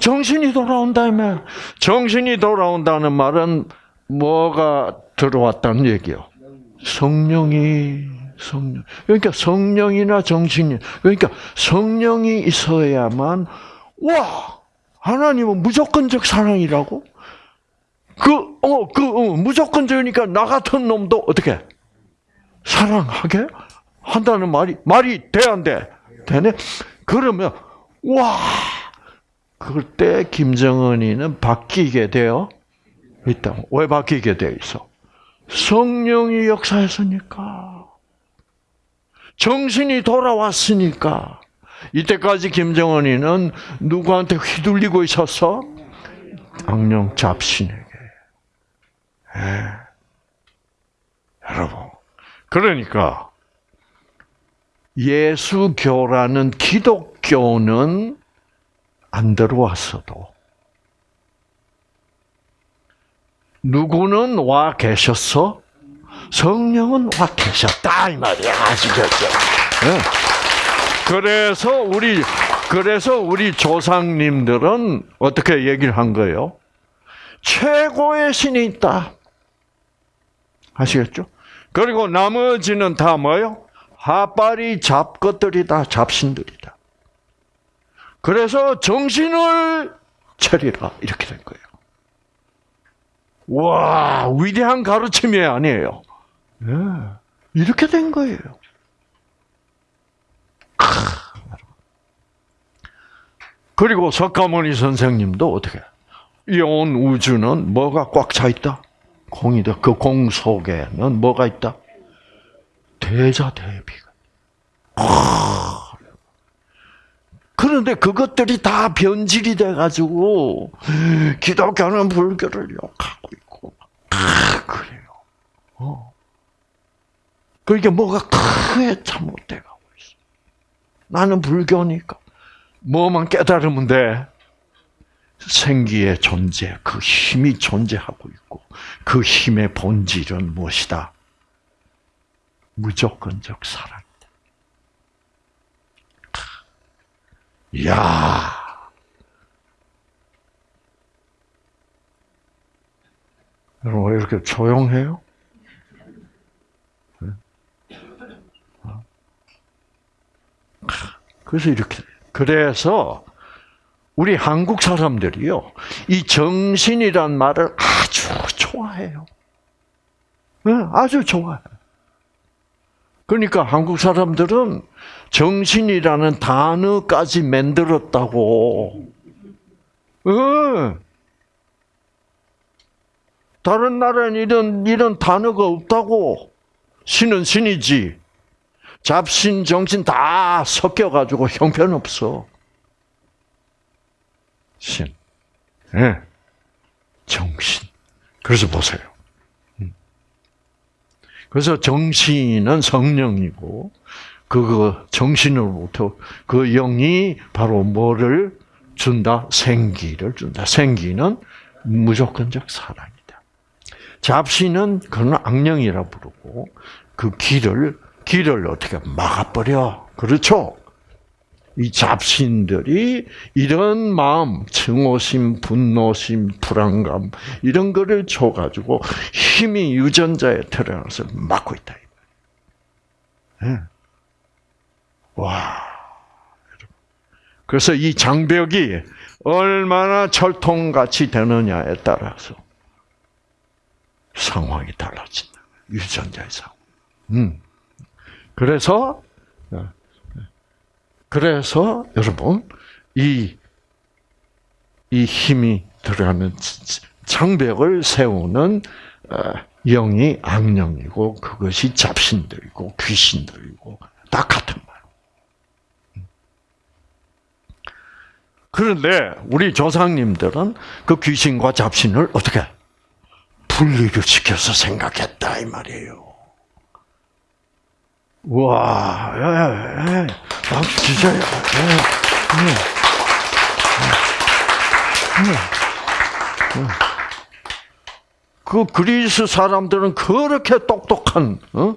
정신이 돌아온다며. 정신이 돌아온다는 말은 뭐가 들어왔다는 얘기요? 성령이 성령. 그러니까 성령이나 정신이 그러니까 성령이 있어야만 와 하나님은 무조건적 사랑이라고? 그어 그 어, 무조건적이니까 나 같은 놈도 어떻게 사랑하게 한다는 말이 말이 돼 안 돼? 되네. 그러면 와 그때 김정은이는 바뀌게 되어 있다. 왜 바뀌게 되어 있어? 성령이 역사했으니까. 정신이 돌아왔으니까. 이때까지 김정은이는 누구한테 휘둘리고 있었어? 악령 잡신에게. 예. 여러분. 그러니까 예수교라는 기독교는 안 들어왔어도 누구는 와 계셨어? 성령은 와 계셨다 이 말이야 아시겠죠? 네. 그래서 우리 그래서 우리 조상님들은 어떻게 얘기를 한 거예요? 최고의 신이 있다. 아시겠죠? 그리고 나머지는 다 뭐요? 하빨이 잡것들이다, 잡신들이다. 그래서 정신을 차리라 이렇게 된 거예요. 와 위대한 가르침이 아니에요. 네. 이렇게 된 거예요. 그리고 석가모니 선생님도 어떻게? 이온 우주는 뭐가 꽉 차 있다? 공이다. 그 공 속에는 뭐가 있다? 대자 대비가. 그런데 그것들이 다 변질이 돼가지고 기독교는 불교를 욕하고 있고 다 그래요. 어. 그러니까 뭐가 크게 잘못돼가고 있어. 나는 불교니까 뭐만 깨달으면 돼. 생기의 존재, 그 힘이 존재하고 있고 그 힘의 본질은 무엇이다? 무조건적 사랑이다. 이야. 여러분, 왜 이렇게 조용해요? 네? 어? 그래서 이렇게 그래서 우리 한국 사람들이요 이 정신이란 말을 아주 좋아해요. 네, 아주 좋아해. 그러니까 한국 사람들은 정신이라는 단어까지 만들었다고. 응. 다른 나라는 이런, 이런 단어가 없다고. 신은 신이지. 잡신, 정신 다 섞여가지고 형편없어. 신. 예. 네. 정신. 그래서 보세요. 음. 그래서 정신은 성령이고, 그 정신으로부터 그 영이 바로 뭐를 준다? 생기를 준다. 생기는 무조건적 사랑이다. 잡신은 그는 악령이라 부르고 그 길을 길을 어떻게 막아버려. 그렇죠? 이 잡신들이 이런 마음, 증오심, 분노심, 불안감 이런 거를 줘가지고 힘이 유전자에 들어가서 막고 있다. 네. 와. 그래서 이 장벽이 얼마나 철통같이 되느냐에 따라서 상황이 달라진다. 유전자의 상황. 음. 그래서 그래서 여러분 이 이 힘이 들어가면 장벽을 세우는 어, 영이 악령이고 그것이 잡신들이고 귀신들이고 다 같은 말. 그런데 우리 조상님들은 그 귀신과 잡신을 어떻게 분리를 시켜서 생각했다 이 말이에요. 와, 예, 예. 예, 예. 그 그리스 사람들은 그렇게 똑똑한 어?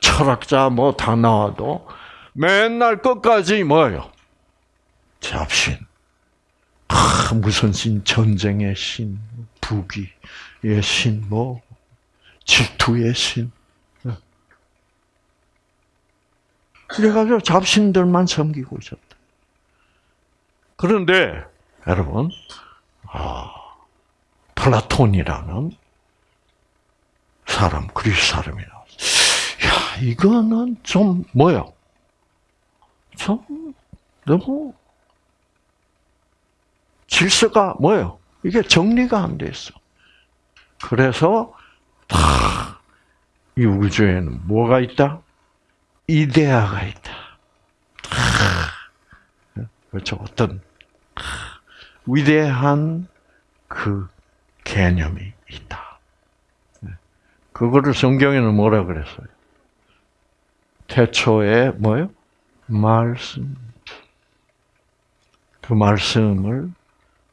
철학자 뭐 다 나와도 맨날 끝까지 뭐예요? 잡신. 아, 무슨 신, 전쟁의 신, 부귀, 의 신, 뭐, 질투의 신. 그래가지고 잡신들만 섬기고 있었다. 그런데, 여러분, 아, 플라톤이라는 사람, 그리스 사람이 나왔어. 야, 이거는 좀, 뭐야? 좀, 너무, 질서가 뭐예요? 이게 정리가 안 돼 있어. 그래서 이 우주에는 뭐가 있다? 이데아가 있다. 그렇죠. 어떤 위대한 그 개념이 있다. 그거를 성경에는 뭐라 그랬어요? 태초에 뭐요? 말씀. 그 말씀을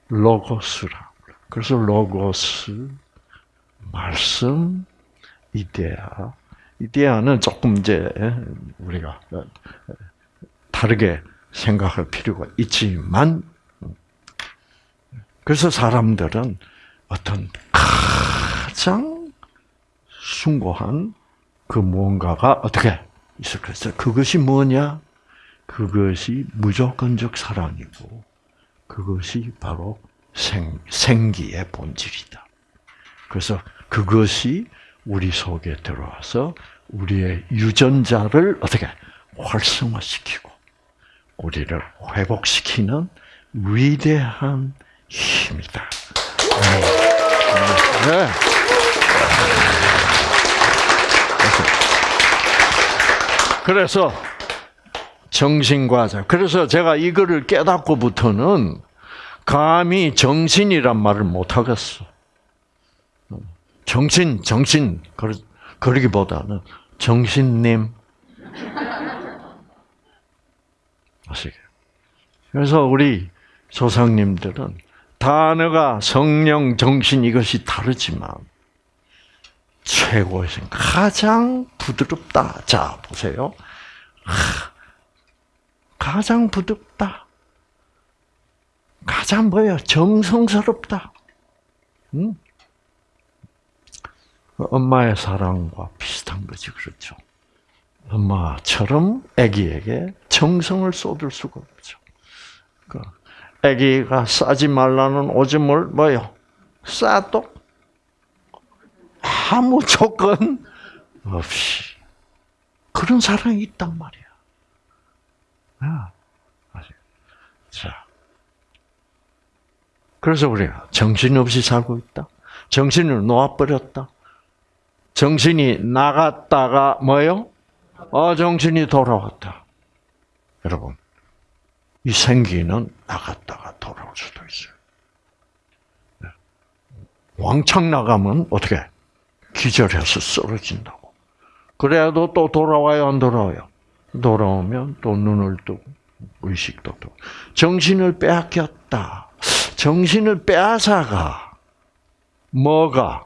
로고스라. 그래서 로고스, 말씀, 이데아. 이데아는 조금 이제 우리가 다르게 생각할 필요가 있지만, 그래서 사람들은 어떤 가장 숭고한 그 무언가가 어떻게 있을 것이다. 그것이 뭐냐? 그것이 무조건적 사랑이고, 그것이 바로 생, 생기의 본질이다. 그래서 그것이 우리 속에 들어와서 우리의 유전자를 어떻게 활성화시키고 우리를 회복시키는 위대한 힘이다. 네. 그래서 정신과 자. 그래서 제가 이거를 깨닫고부터는 감히 정신이란 말을 못 하겠어. 정신, 정신, 그러기보다는 정신님. 아시게? 그래서 우리 조상님들은 단어가 성령, 정신 이것이 다르지만 최고의 가장 부드럽다. 자, 보세요. 가장 부드럽다. 가장 뭐예요? 정성스럽다. 응? 엄마의 사랑과 비슷한 거지, 그렇죠? 엄마처럼 아기에게 정성을 쏟을 수가 없죠. 그 아기가 싸지 말라는 오줌을 뭐요? 싸도 아무 조건 없이 그런 사랑이 있단 말이야. 아, 자, 그래서 우리가 정신없이 살고 있다. 정신을 놓아버렸다. 정신이 나갔다가 뭐요? 어, 정신이 돌아왔다. 여러분, 이 생기는 나갔다가 돌아올 수도 있어요. 네. 왕창 나가면 어떻게? 기절해서 쓰러진다고. 그래도 또 돌아와요, 안 돌아와요? 돌아오면 또 눈을 뜨고 의식도 뜨고. 정신을 빼앗겼다. 정신을 빼앗아가. 뭐가?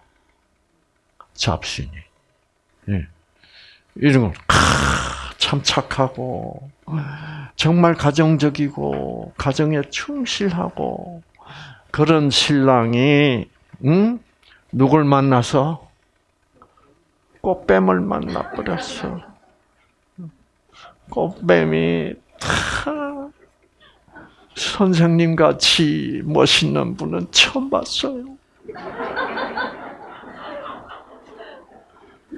잡신이. 예. 이런 건, 착하고, 정말 가정적이고, 가정에 충실하고, 그런 신랑이, 응? 누굴 만나서? 꽃뱀을 만나버렸어. 꽃뱀이, 다, 선생님 같이 멋있는 분은 처음 봤어요.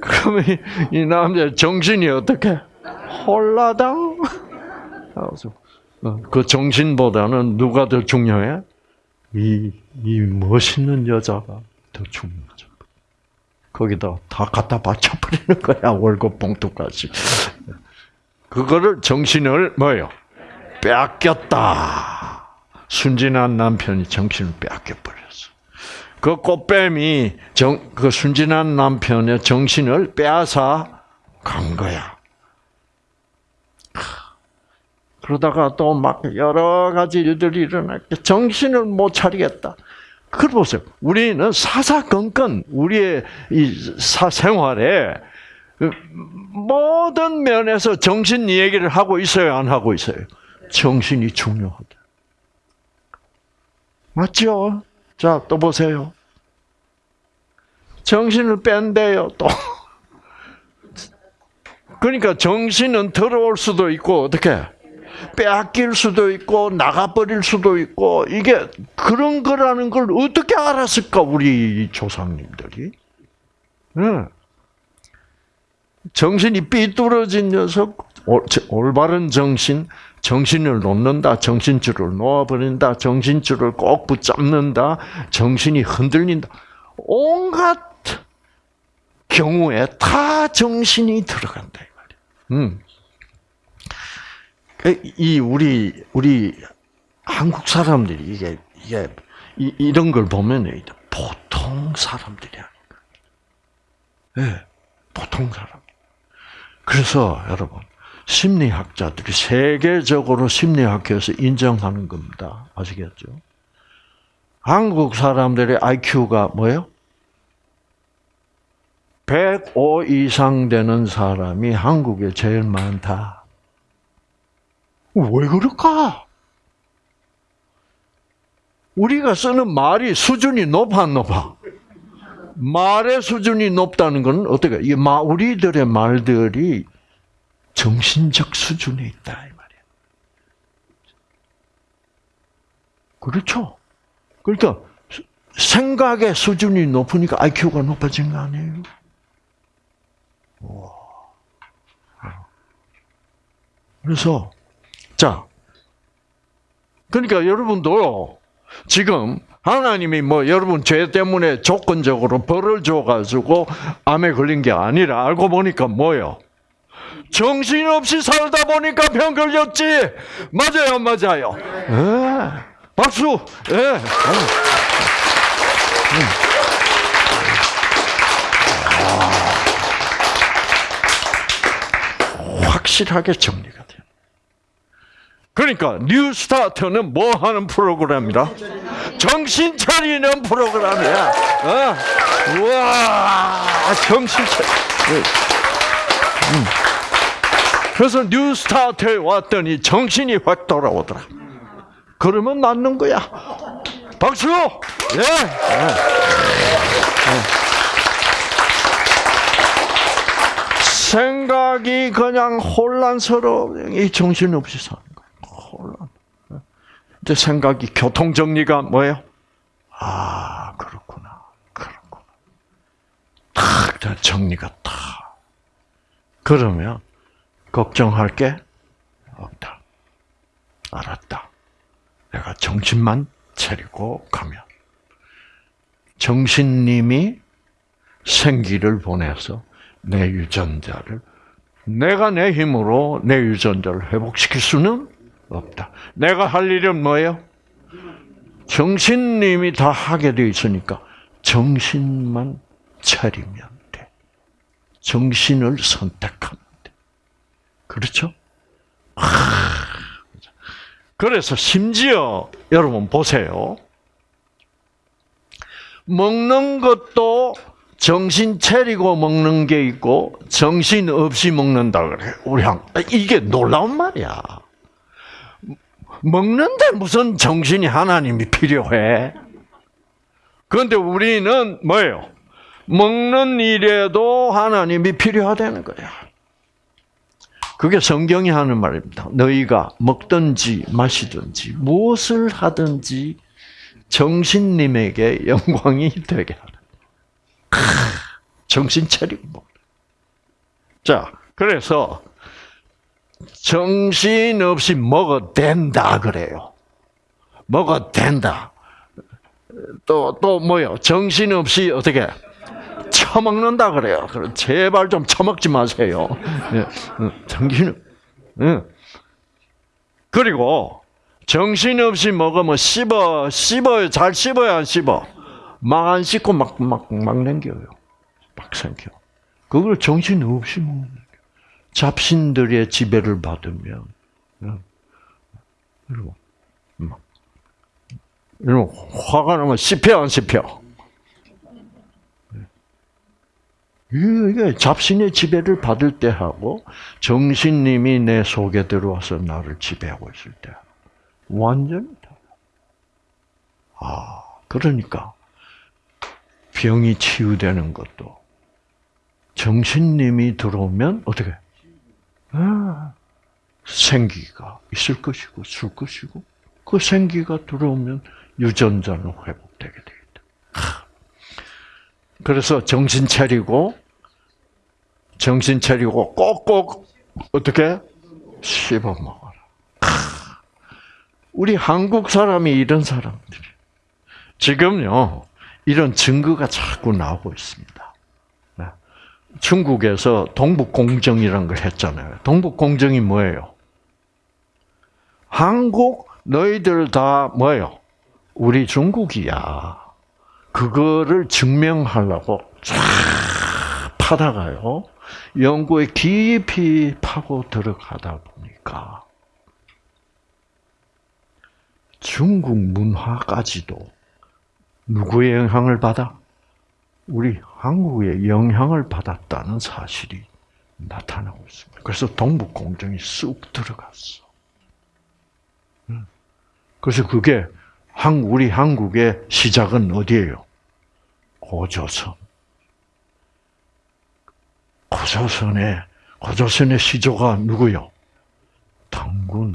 그러면 이, 남자 정신이 어떻게 홀라당? 어, 그 정신보다는 누가 더 중요해? 이, 이 멋있는 여자가 더 중요하죠. 거기다 다 갖다 바쳐버리는 거야, 월급 봉투까지. 그거를 정신을 뭐요? 빼앗겼다. 순진한 남편이 정신을 빼앗겨버렸어. 그 꽃뱀이 정, 그 순진한 남편의 정신을 빼앗아 간 거야. 그러다가 또 막 여러 가지 일들이 일어났게 정신을 못 차리겠다. 그 보세요. 우리는 사사건건 우리의 이 사생활에 모든 면에서 정신 얘기를 하고 있어요, 안 하고 있어요? 정신이 중요하다. 맞죠? 자, 또 보세요. 정신을 뺀대요, 또. 그러니까 정신은 들어올 수도 있고, 어떻게? 빼앗길 수도 있고, 나가버릴 수도 있고, 이게 그런 거라는 걸 어떻게 알았을까, 우리 조상님들이? 네. 정신이 삐뚤어진 녀석, 올바른 정신, 정신을 놓는다, 정신줄을 놓아버린다, 정신줄을 꼭 붙잡는다, 정신이 흔들린다. 온갖 경우에 다 정신이 들어간다 이 말이야. 음. 그이 우리 우리 한국 사람들이 이게 이게 이, 이런 걸 보면 보통 사람들이 아닌가. 예, 네, 보통 사람. 그래서 여러분 심리학자들이 세계적으로 심리학회에서 인정하는 겁니다. 아시겠죠? 한국 사람들의 IQ가 뭐예요? 105 이상 되는 사람이 한국에 제일 많다. 왜 그럴까? 우리가 쓰는 말이 수준이 높아, 높아? 말의 수준이 높다는 건 어떻게? 이 우리들의 말들이 정신적 수준에 있다 이 말이야. 그렇죠? 그러니까 생각의 수준이 높으니까 IQ가 높아진 거 아니에요? 그래서 자, 그러니까 여러분도 지금 하나님이 뭐 여러분 죄 때문에 조건적으로 벌을 줘가지고 암에 걸린 게 아니라 알고 보니까 뭐요? 정신없이 살다 보니까 병 걸렸지. 맞아요, 맞아요. 네. 박수. 예. 네. 확실하게 정리가 돼요. 그러니까 뉴스타트는 뭐 하는 프로그램이라? 정신 차리는 프로그램이야. 어? 우와, 정신 차리. 음. 그래서 뉴스타트에 왔더니 정신이 확 돌아오더라. 그러면 낫는 거야. 박수! 예. 예. 생각이 그냥 혼란스러워. 이 정신없이 사는 거예요. 혼란. 이제 생각이 교통 정리가 뭐예요? 아, 그렇구나. 그렇구나. 탁, 정리가 탁. 그러면, 걱정할 게 없다. 알았다. 내가 정신만 차리고 가면. 정신님이 생기를 보내서 내 유전자를 내가 내 힘으로 내 유전자를 회복시킬 수는 없다. 내가 할 일은 뭐예요? 정신님이 다 하게 되어 있으니까 정신만 차리면 돼. 정신을 돼. 그렇죠? 그래서 심지어 여러분 보세요. 먹는 것도 정신 차리고 먹는 게 있고 정신 없이 먹는다 그래. 우리 한 이게 놀라운 말이야. 먹는데 무슨 정신이 하나님이 필요해? 그런데 우리는 뭐예요? 먹는 일에도 하나님이 필요하다는 거야. 그게 성경이 하는 말입니다. 너희가 먹든지 마시든지 무엇을 하든지 정신님에게 영광이 되게 하라. 정신 차리고. 자, 그래서 정신 없이 먹어도 된다 그래요. 먹어도 된다. 또, 또 뭐요? 정신 없이 어떻게 처먹는다 그래요. 제발 좀 처먹지 마세요. 예, 어, 정신, 예. 그리고 정신 없이 먹으면 씹어, 씹어요. 잘 씹어야 안 씹어. 막 안 씹고 막, 막, 막 남겨요. 막 생겨. 그걸 정신 없이 먹는 잡신들의 지배를 받으면, 그리고, 막, 이런 화가 나면 씹혀, 안 씹혀? 이게 잡신의 지배를 받을 때 하고 정신님이 내 속에 들어와서 나를 지배하고 있을 때 완전히 달라. 아, 그러니까 병이 치유되는 것도 정신님이 들어오면 어떻게? 아, 생기가 있을 것이고 줄 것이고 그 생기가 들어오면 유전자는 회복되게 되겠다. 그래서 정신 차리고 정신 차리고 꼭꼭 어떻게 씹어 먹어라. 우리 한국 사람이 이런 사람들이 지금요 이런 증거가 자꾸 나오고 있습니다. 네. 중국에서 동북공정이라는 걸 했잖아요. 동북공정이 뭐예요? 한국 너희들 다 뭐예요? 우리 중국이야. 그거를 증명하려고 쫙 파다가요. 연구에 깊이 파고 들어가다 보니까 중국 문화까지도 누구의 영향을 받아? 우리 한국의 영향을 받았다는 사실이 나타나고 있습니다. 그래서 동북공정이 쑥 들어갔어. 그래서 그게 우리 한국의 시작은 어디예요? 고조선. 고조선의 고조선의 시조가 누구요? 당군.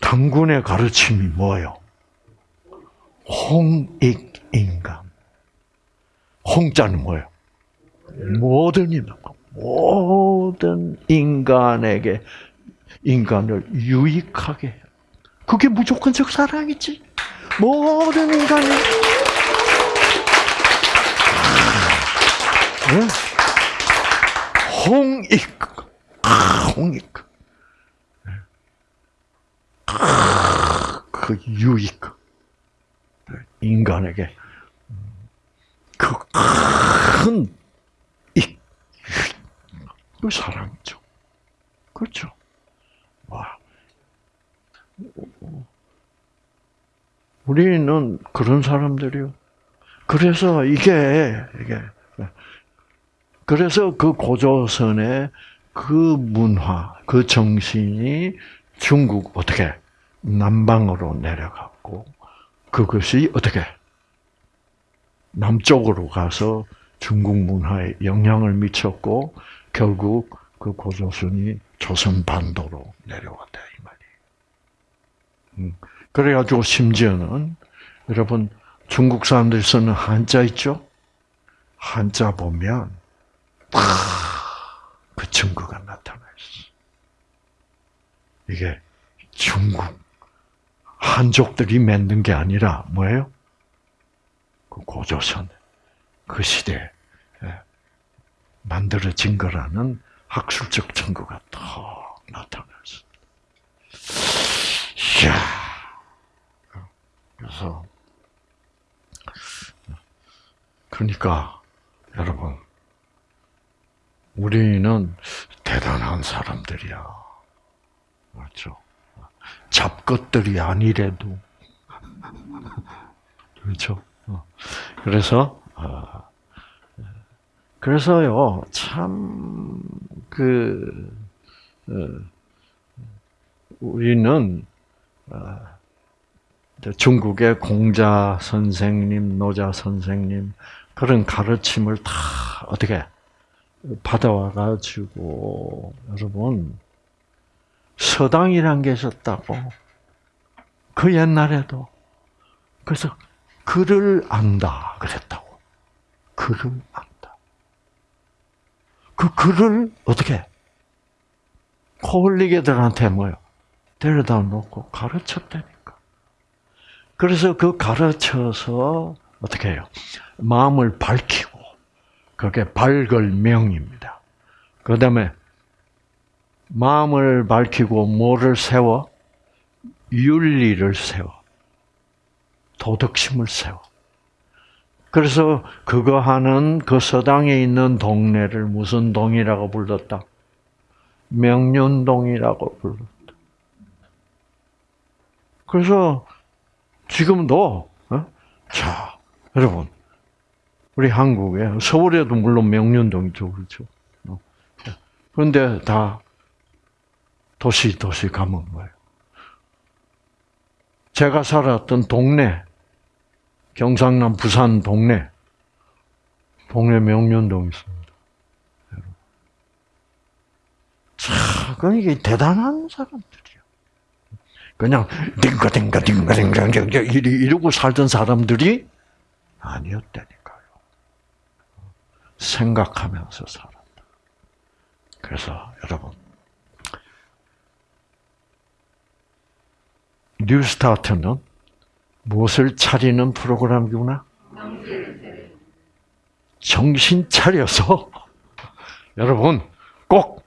당군의 가르침이 뭐예요? 홍익인간. 홍자는 뭐예요? 모든 인간, 모든 인간에게 인간을 유익하게 해. 그게 무조건적 사랑이지. 모든 인간이. 네? 홍익. 홍익. 그 유익. 인간에게 그큰 익. 그 사랑이죠. 그렇죠. 우리는 그런 사람들이요. 그래서 이게, 이게, 그래서 그 고조선의 그 문화, 그 정신이 중국 어떻게 남방으로 내려갔고 그것이 어떻게 남쪽으로 가서 중국 문화에 영향을 미쳤고 결국 그 고조선이 조선 반도로 내려왔다 이 말이에요. 음, 그래가지고 심지어는 여러분 중국 사람들이 쓰는 한자 있죠? 한자 보면 그 증거가 나타나 있어. 이게 중국 한족들이 만든 게 아니라 뭐예요? 그 고조선 그 시대에 만들어진 거라는 학술적 증거가 더 나타났어. 이야. 그래서 그러니까 여러분 우리는 대단한 사람들이야. 맞죠? 잡것들이 아니래도 그렇죠. 그래서 어, 그래서요 참그 어, 우리는 어, 중국의 공자 선생님, 노자 선생님 그런 가르침을 다 어떻게 받아와 가지고 여러분 서당이란 게 있었다고. 그 옛날에도. 그래서 글을 안다 그랬다고. 글을 안다. 그 글을 어떻게 코흘리게들한테 뭐요? 데려다 놓고 가르쳤다니까 그래서 그 가르쳐서 어떻게 해요 마음을 밝히고 그게 발걸명입니다. 그 다음에 마음을 밝히고 뭐를 세워? 윤리를 세워. 도덕심을 세워. 그래서 그거 하는 그 서당에 있는 동네를 무슨 동이라고 불렀다? 명륜동이라고 불렀다. 그래서 지금도 어? 자 여러분 우리 한국에 서울에도 물론 명륜동 있죠, 그렇죠. 그런데 다 도시 도시 가면 뭐예요? 제가 살았던 동네, 경상남 부산 동네, 동네 명륜동 있습니다. 참, 그 이게 대단한 사람들이야. 그냥 딩가 딩가 딩가 딩가 딩가 이러고 살던 사람들이 아니었다니까요. 생각하면서 살았다. 그래서 여러분 뉴스타트는 무엇을 차리는 프로그램이구나? 정신 차려서 여러분 꼭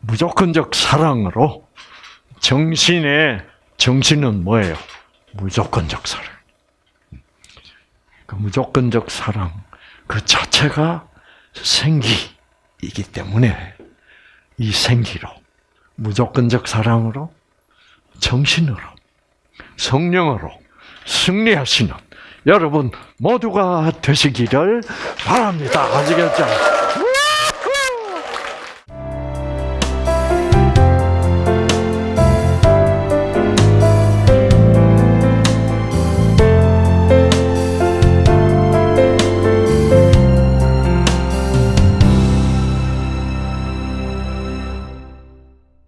무조건적 사랑으로 정신의 정신은 뭐예요? 무조건적 사랑. 그 무조건적 사랑 그 자체가 생기이기 때문에 이 생기로 무조건적 사랑으로 정신으로 성령으로 승리하시는 여러분 모두가 되시기를 바랍니다. 아시겠죠?